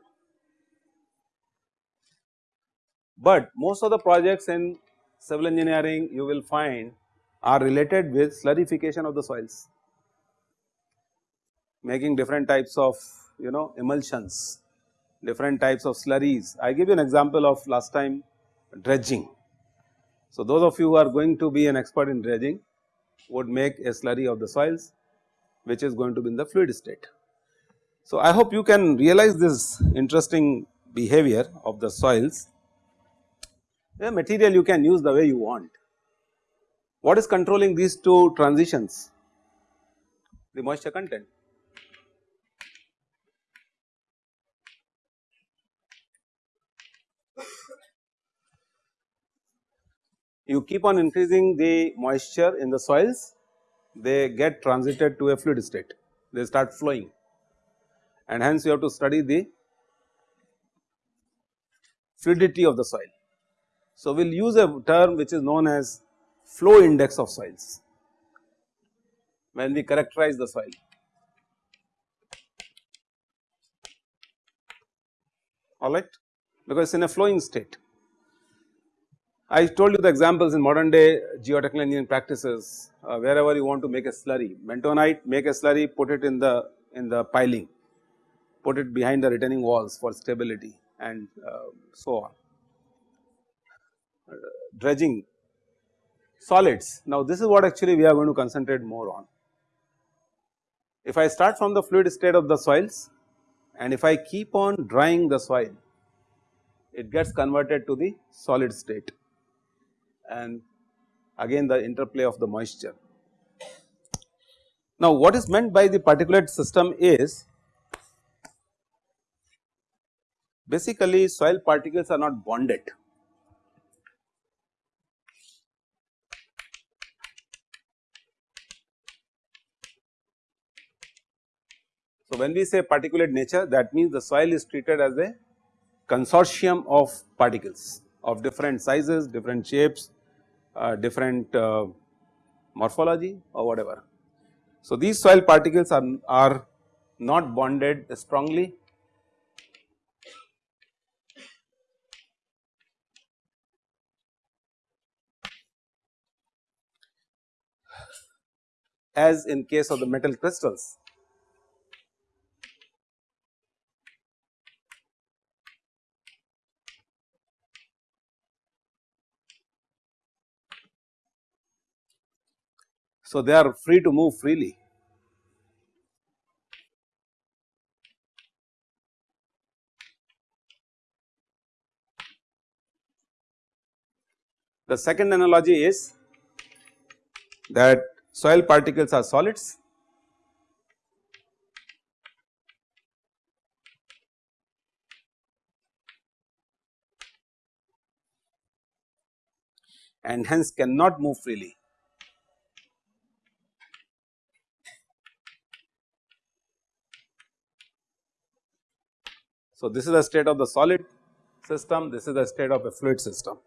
but most of the projects in civil engineering you will find are related with slurrification of the soils, making different types of you know emulsions, different types of slurries. I give you an example of last time dredging. So, those of you who are going to be an expert in dredging would make a slurry of the soils which is going to be in the fluid state. So, I hope you can realize this interesting behavior of the soils. The material you can use the way you want what is controlling these two transitions? The moisture content. You keep on increasing the moisture in the soils, they get transited to a fluid state, they start flowing and hence you have to study the fluidity of the soil. So, we will use a term which is known as flow index of soils when we characterize the soil. alright because it is in a flowing state. I told you the examples in modern day geotechnical engineering practices uh, wherever you want to make a slurry bentonite make a slurry put it in the in the piling put it behind the retaining walls for stability and uh, so on. Uh, dredging solids. Now, this is what actually we are going to concentrate more on. If I start from the fluid state of the soils and if I keep on drying the soil it gets converted to the solid state and again the interplay of the moisture. Now what is meant by the particulate system is basically soil particles are not bonded. So when we say particulate nature that means the soil is treated as a consortium of particles of different sizes, different shapes, different uh, morphology or whatever. So, these soil particles are, are not bonded strongly as in case of the metal crystals. So, they are free to move freely. The second analogy is that soil particles are solids and hence cannot move freely. So, this is the state of the solid system, this is the state of a fluid system.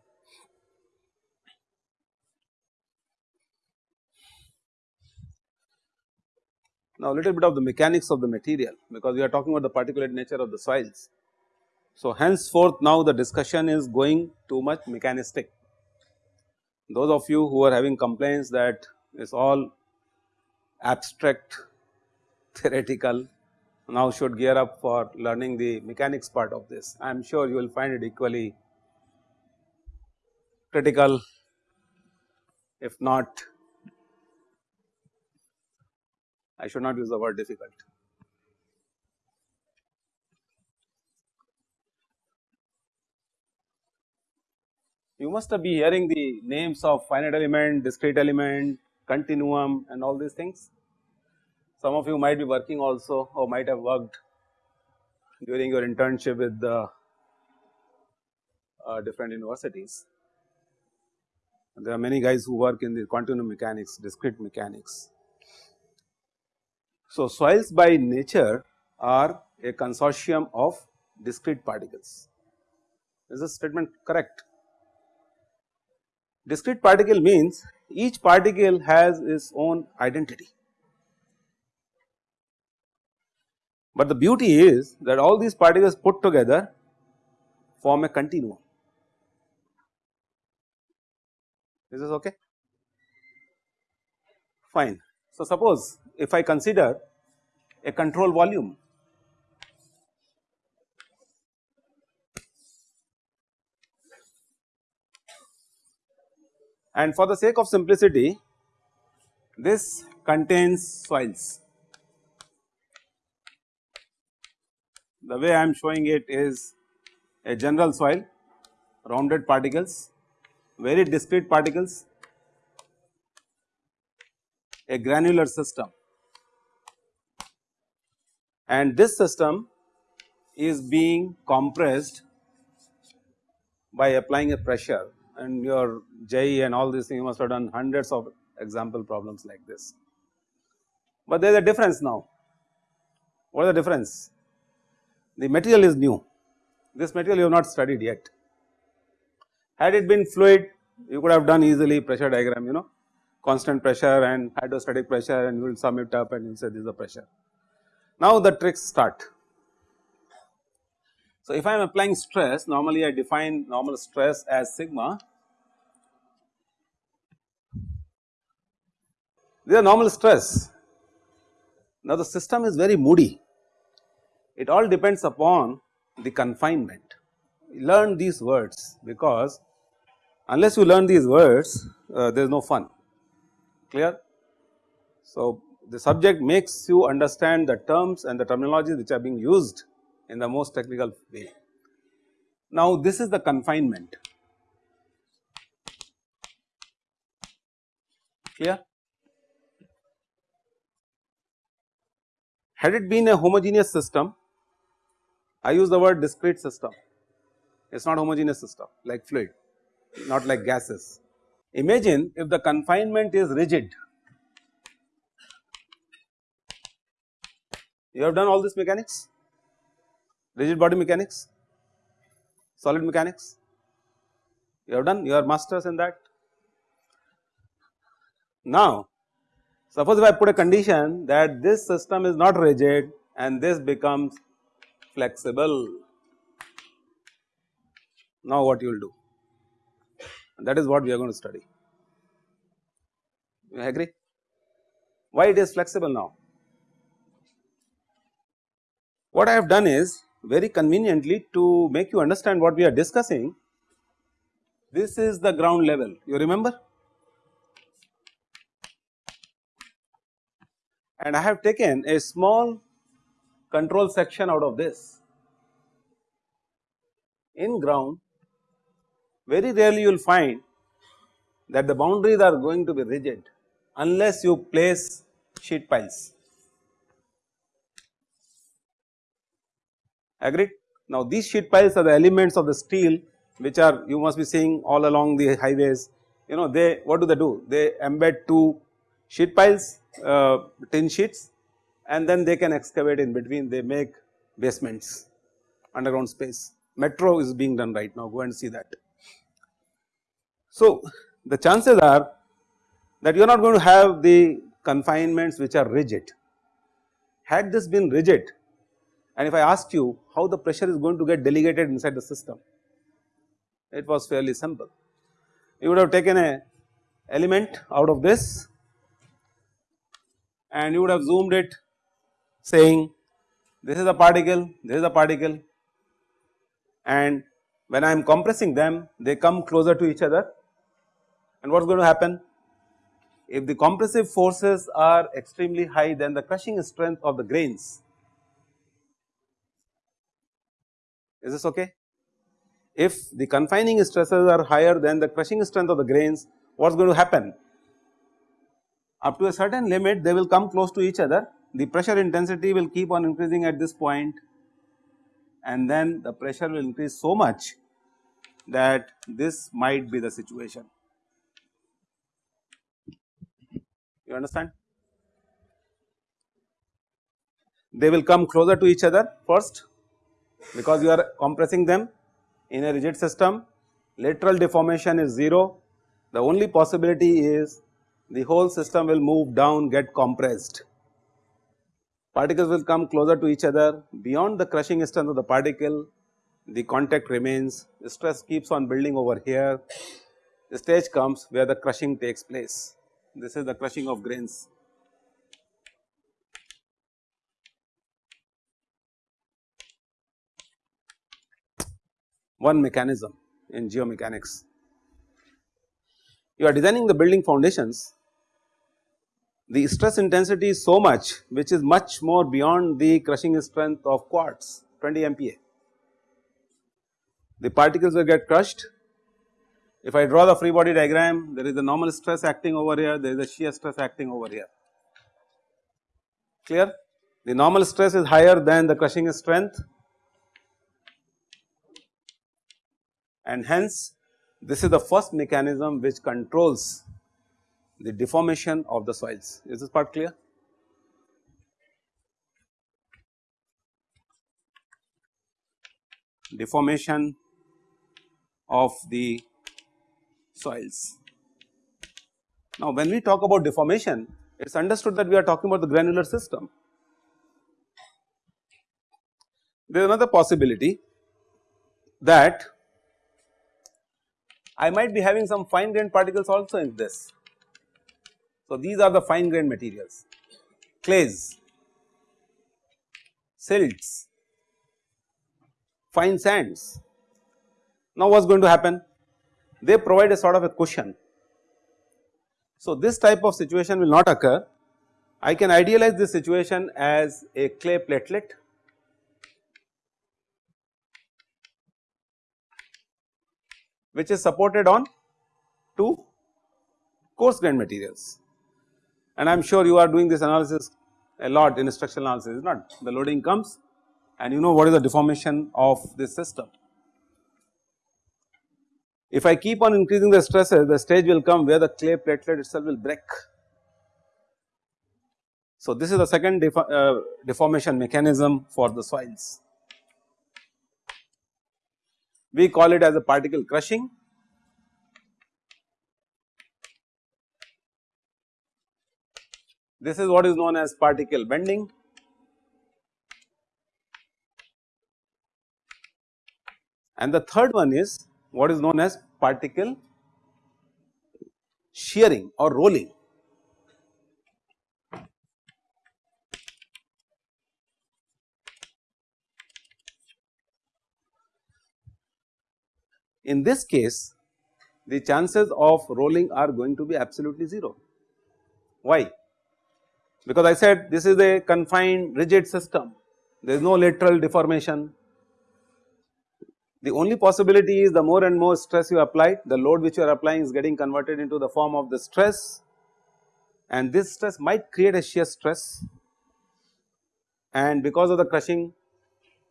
Now, a little bit of the mechanics of the material because we are talking about the particulate nature of the soils. So, henceforth now the discussion is going too much mechanistic. Those of you who are having complaints that it is all abstract theoretical now should gear up for learning the mechanics part of this. I am sure you will find it equally critical if not I should not use the word difficult. You must be hearing the names of finite element, discrete element, continuum and all these things. Some of you might be working also or might have worked during your internship with the uh, different universities. There are many guys who work in the continuum mechanics, discrete mechanics. So, soils by nature are a consortium of discrete particles. Is this statement correct? Discrete particle means each particle has its own identity. But the beauty is that all these particles put together form a continuum. This is this okay? Fine. So, suppose if I consider a control volume and for the sake of simplicity this contains soils the way I am showing it is a general soil, rounded particles, very discrete particles, a granular system and this system is being compressed by applying a pressure and your JEE and all these things you must have done hundreds of example problems like this. But there is a difference now. What is the difference? The material is new, this material you have not studied yet. Had it been fluid you could have done easily pressure diagram you know constant pressure and hydrostatic pressure and you will sum it up and you say this is the pressure. Now the tricks start. So if I am applying stress normally I define normal stress as sigma. This is normal stress. Now the system is very moody it all depends upon the confinement. Learn these words because unless you learn these words uh, there is no fun clear. So, the subject makes you understand the terms and the terminologies which are being used in the most technical way. Now this is the confinement clear. Had it been a homogeneous system, I use the word discrete system, it is not homogeneous system like fluid, not like gases. Imagine if the confinement is rigid, you have done all this mechanics, rigid body mechanics, solid mechanics, you have done, you are masters in that. Now, suppose if I put a condition that this system is not rigid and this becomes flexible, now what you will do? That is what we are going to study. You agree? Why it is flexible now? What I have done is very conveniently to make you understand what we are discussing, this is the ground level, you remember? and I have taken a small control section out of this. In ground very rarely you will find that the boundaries are going to be rigid unless you place sheet piles. Agreed? Now these sheet piles are the elements of the steel which are you must be seeing all along the highways you know they what do they do they embed two sheet piles uh, tin sheets and then they can excavate in between they make basements underground space. Metro is being done right now go and see that. So the chances are that you are not going to have the confinements which are rigid. Had this been rigid and if I asked you how the pressure is going to get delegated inside the system, it was fairly simple. You would have taken a element out of this and you would have zoomed it saying this is a particle, this is a particle and when I am compressing them they come closer to each other and what is going to happen? If the compressive forces are extremely high then the crushing strength of the grains is this okay? If the confining stresses are higher than the crushing strength of the grains what is going to happen? up to a certain limit they will come close to each other the pressure intensity will keep on increasing at this point and then the pressure will increase so much that this might be the situation. You understand? They will come closer to each other first because you are compressing them in a rigid system lateral deformation is 0 the only possibility is the whole system will move down get compressed. Particles will come closer to each other. Beyond the crushing strength of the particle the contact remains. Stress keeps on building over here. The stage comes where the crushing takes place. This is the crushing of grains. One mechanism in geomechanics. You are designing the building foundations the stress intensity is so much which is much more beyond the crushing strength of quartz 20 MPa. The particles will get crushed. If I draw the free body diagram there is a normal stress acting over here there is a shear stress acting over here clear. The normal stress is higher than the crushing strength and hence this is the first mechanism which controls the deformation of the soils. Is this part clear? Deformation of the soils. Now, when we talk about deformation, it is understood that we are talking about the granular system. There is another possibility that I might be having some fine grained particles also in this so, these are the fine grained materials, clays, silts, fine sands. Now, what is going to happen? They provide a sort of a cushion. So, this type of situation will not occur. I can idealize this situation as a clay platelet which is supported on two coarse grained materials and I am sure you are doing this analysis a lot in structural analysis is not the loading comes and you know what is the deformation of this system. If I keep on increasing the stresses the stage will come where the clay platelet itself will break. So, this is the second uh, deformation mechanism for the soils. We call it as a particle crushing This is what is known as particle bending. And the third one is what is known as particle shearing or rolling. In this case the chances of rolling are going to be absolutely 0. Why? Because I said this is a confined rigid system there is no lateral deformation. The only possibility is the more and more stress you apply the load which you are applying is getting converted into the form of the stress and this stress might create a shear stress and because of the crushing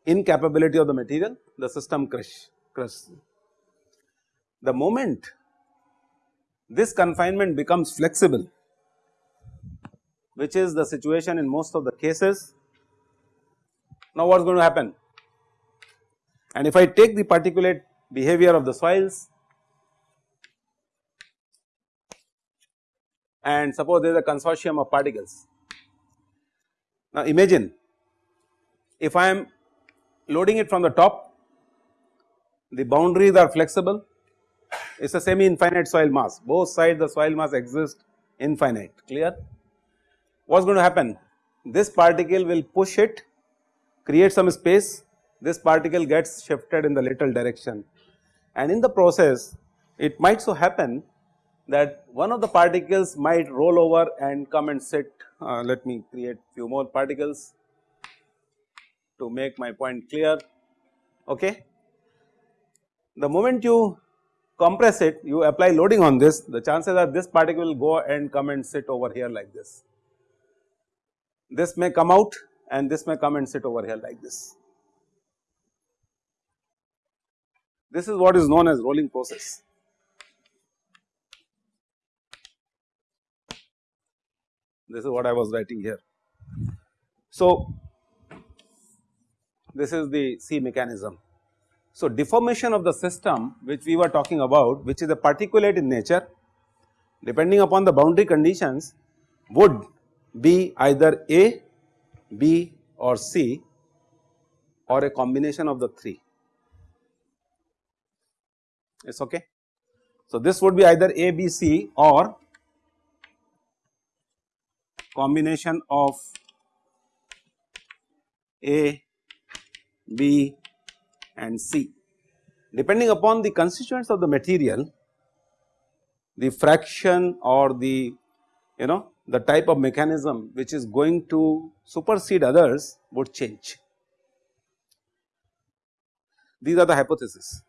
incapability of the material the system crush crush. The moment this confinement becomes flexible which is the situation in most of the cases. Now what is going to happen? And if I take the particulate behavior of the soils and suppose there is a consortium of particles. Now imagine if I am loading it from the top, the boundaries are flexible, it is a semi infinite soil mass, both sides the soil mass exist infinite, clear what is going to happen? This particle will push it, create some space, this particle gets shifted in the lateral direction. And in the process it might so happen that one of the particles might roll over and come and sit, uh, let me create few more particles to make my point clear, okay. The moment you compress it, you apply loading on this, the chances are this particle will go and come and sit over here like this this may come out and this may come and sit over here like this. This is what is known as rolling process. This is what I was writing here. So, this is the C mechanism. So, deformation of the system which we were talking about which is a particulate in nature depending upon the boundary conditions would be either A, B or C or a combination of the 3 it is okay. So, this would be either A, B, C or combination of A, B and C. Depending upon the constituents of the material, the fraction or the you know the type of mechanism which is going to supersede others would change. These are the hypotheses.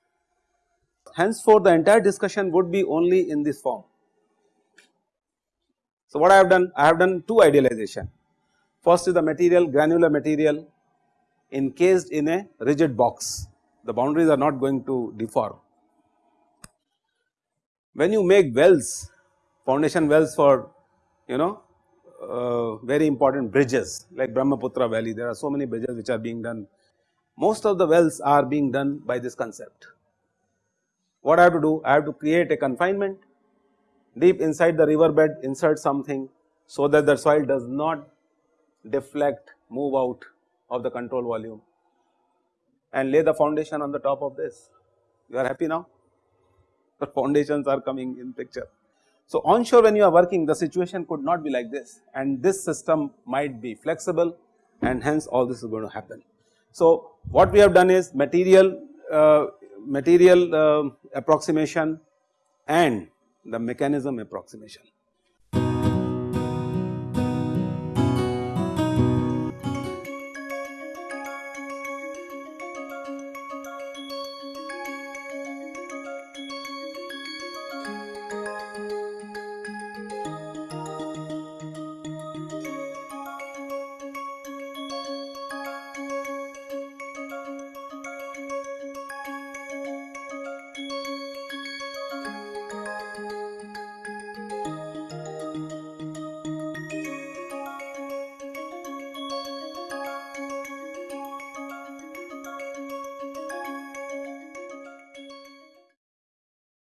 Henceforth, the entire discussion would be only in this form. So, what I have done? I have done two idealization. First is the material, granular material encased in a rigid box, the boundaries are not going to deform. When you make wells, foundation wells for you know uh, very important bridges like Brahmaputra valley there are so many bridges which are being done. Most of the wells are being done by this concept. What I have to do? I have to create a confinement deep inside the riverbed insert something so that the soil does not deflect move out of the control volume and lay the foundation on the top of this. You are happy now? The foundations are coming in picture. So, onshore when you are working the situation could not be like this and this system might be flexible and hence all this is going to happen. So, what we have done is material uh, material uh, approximation and the mechanism approximation.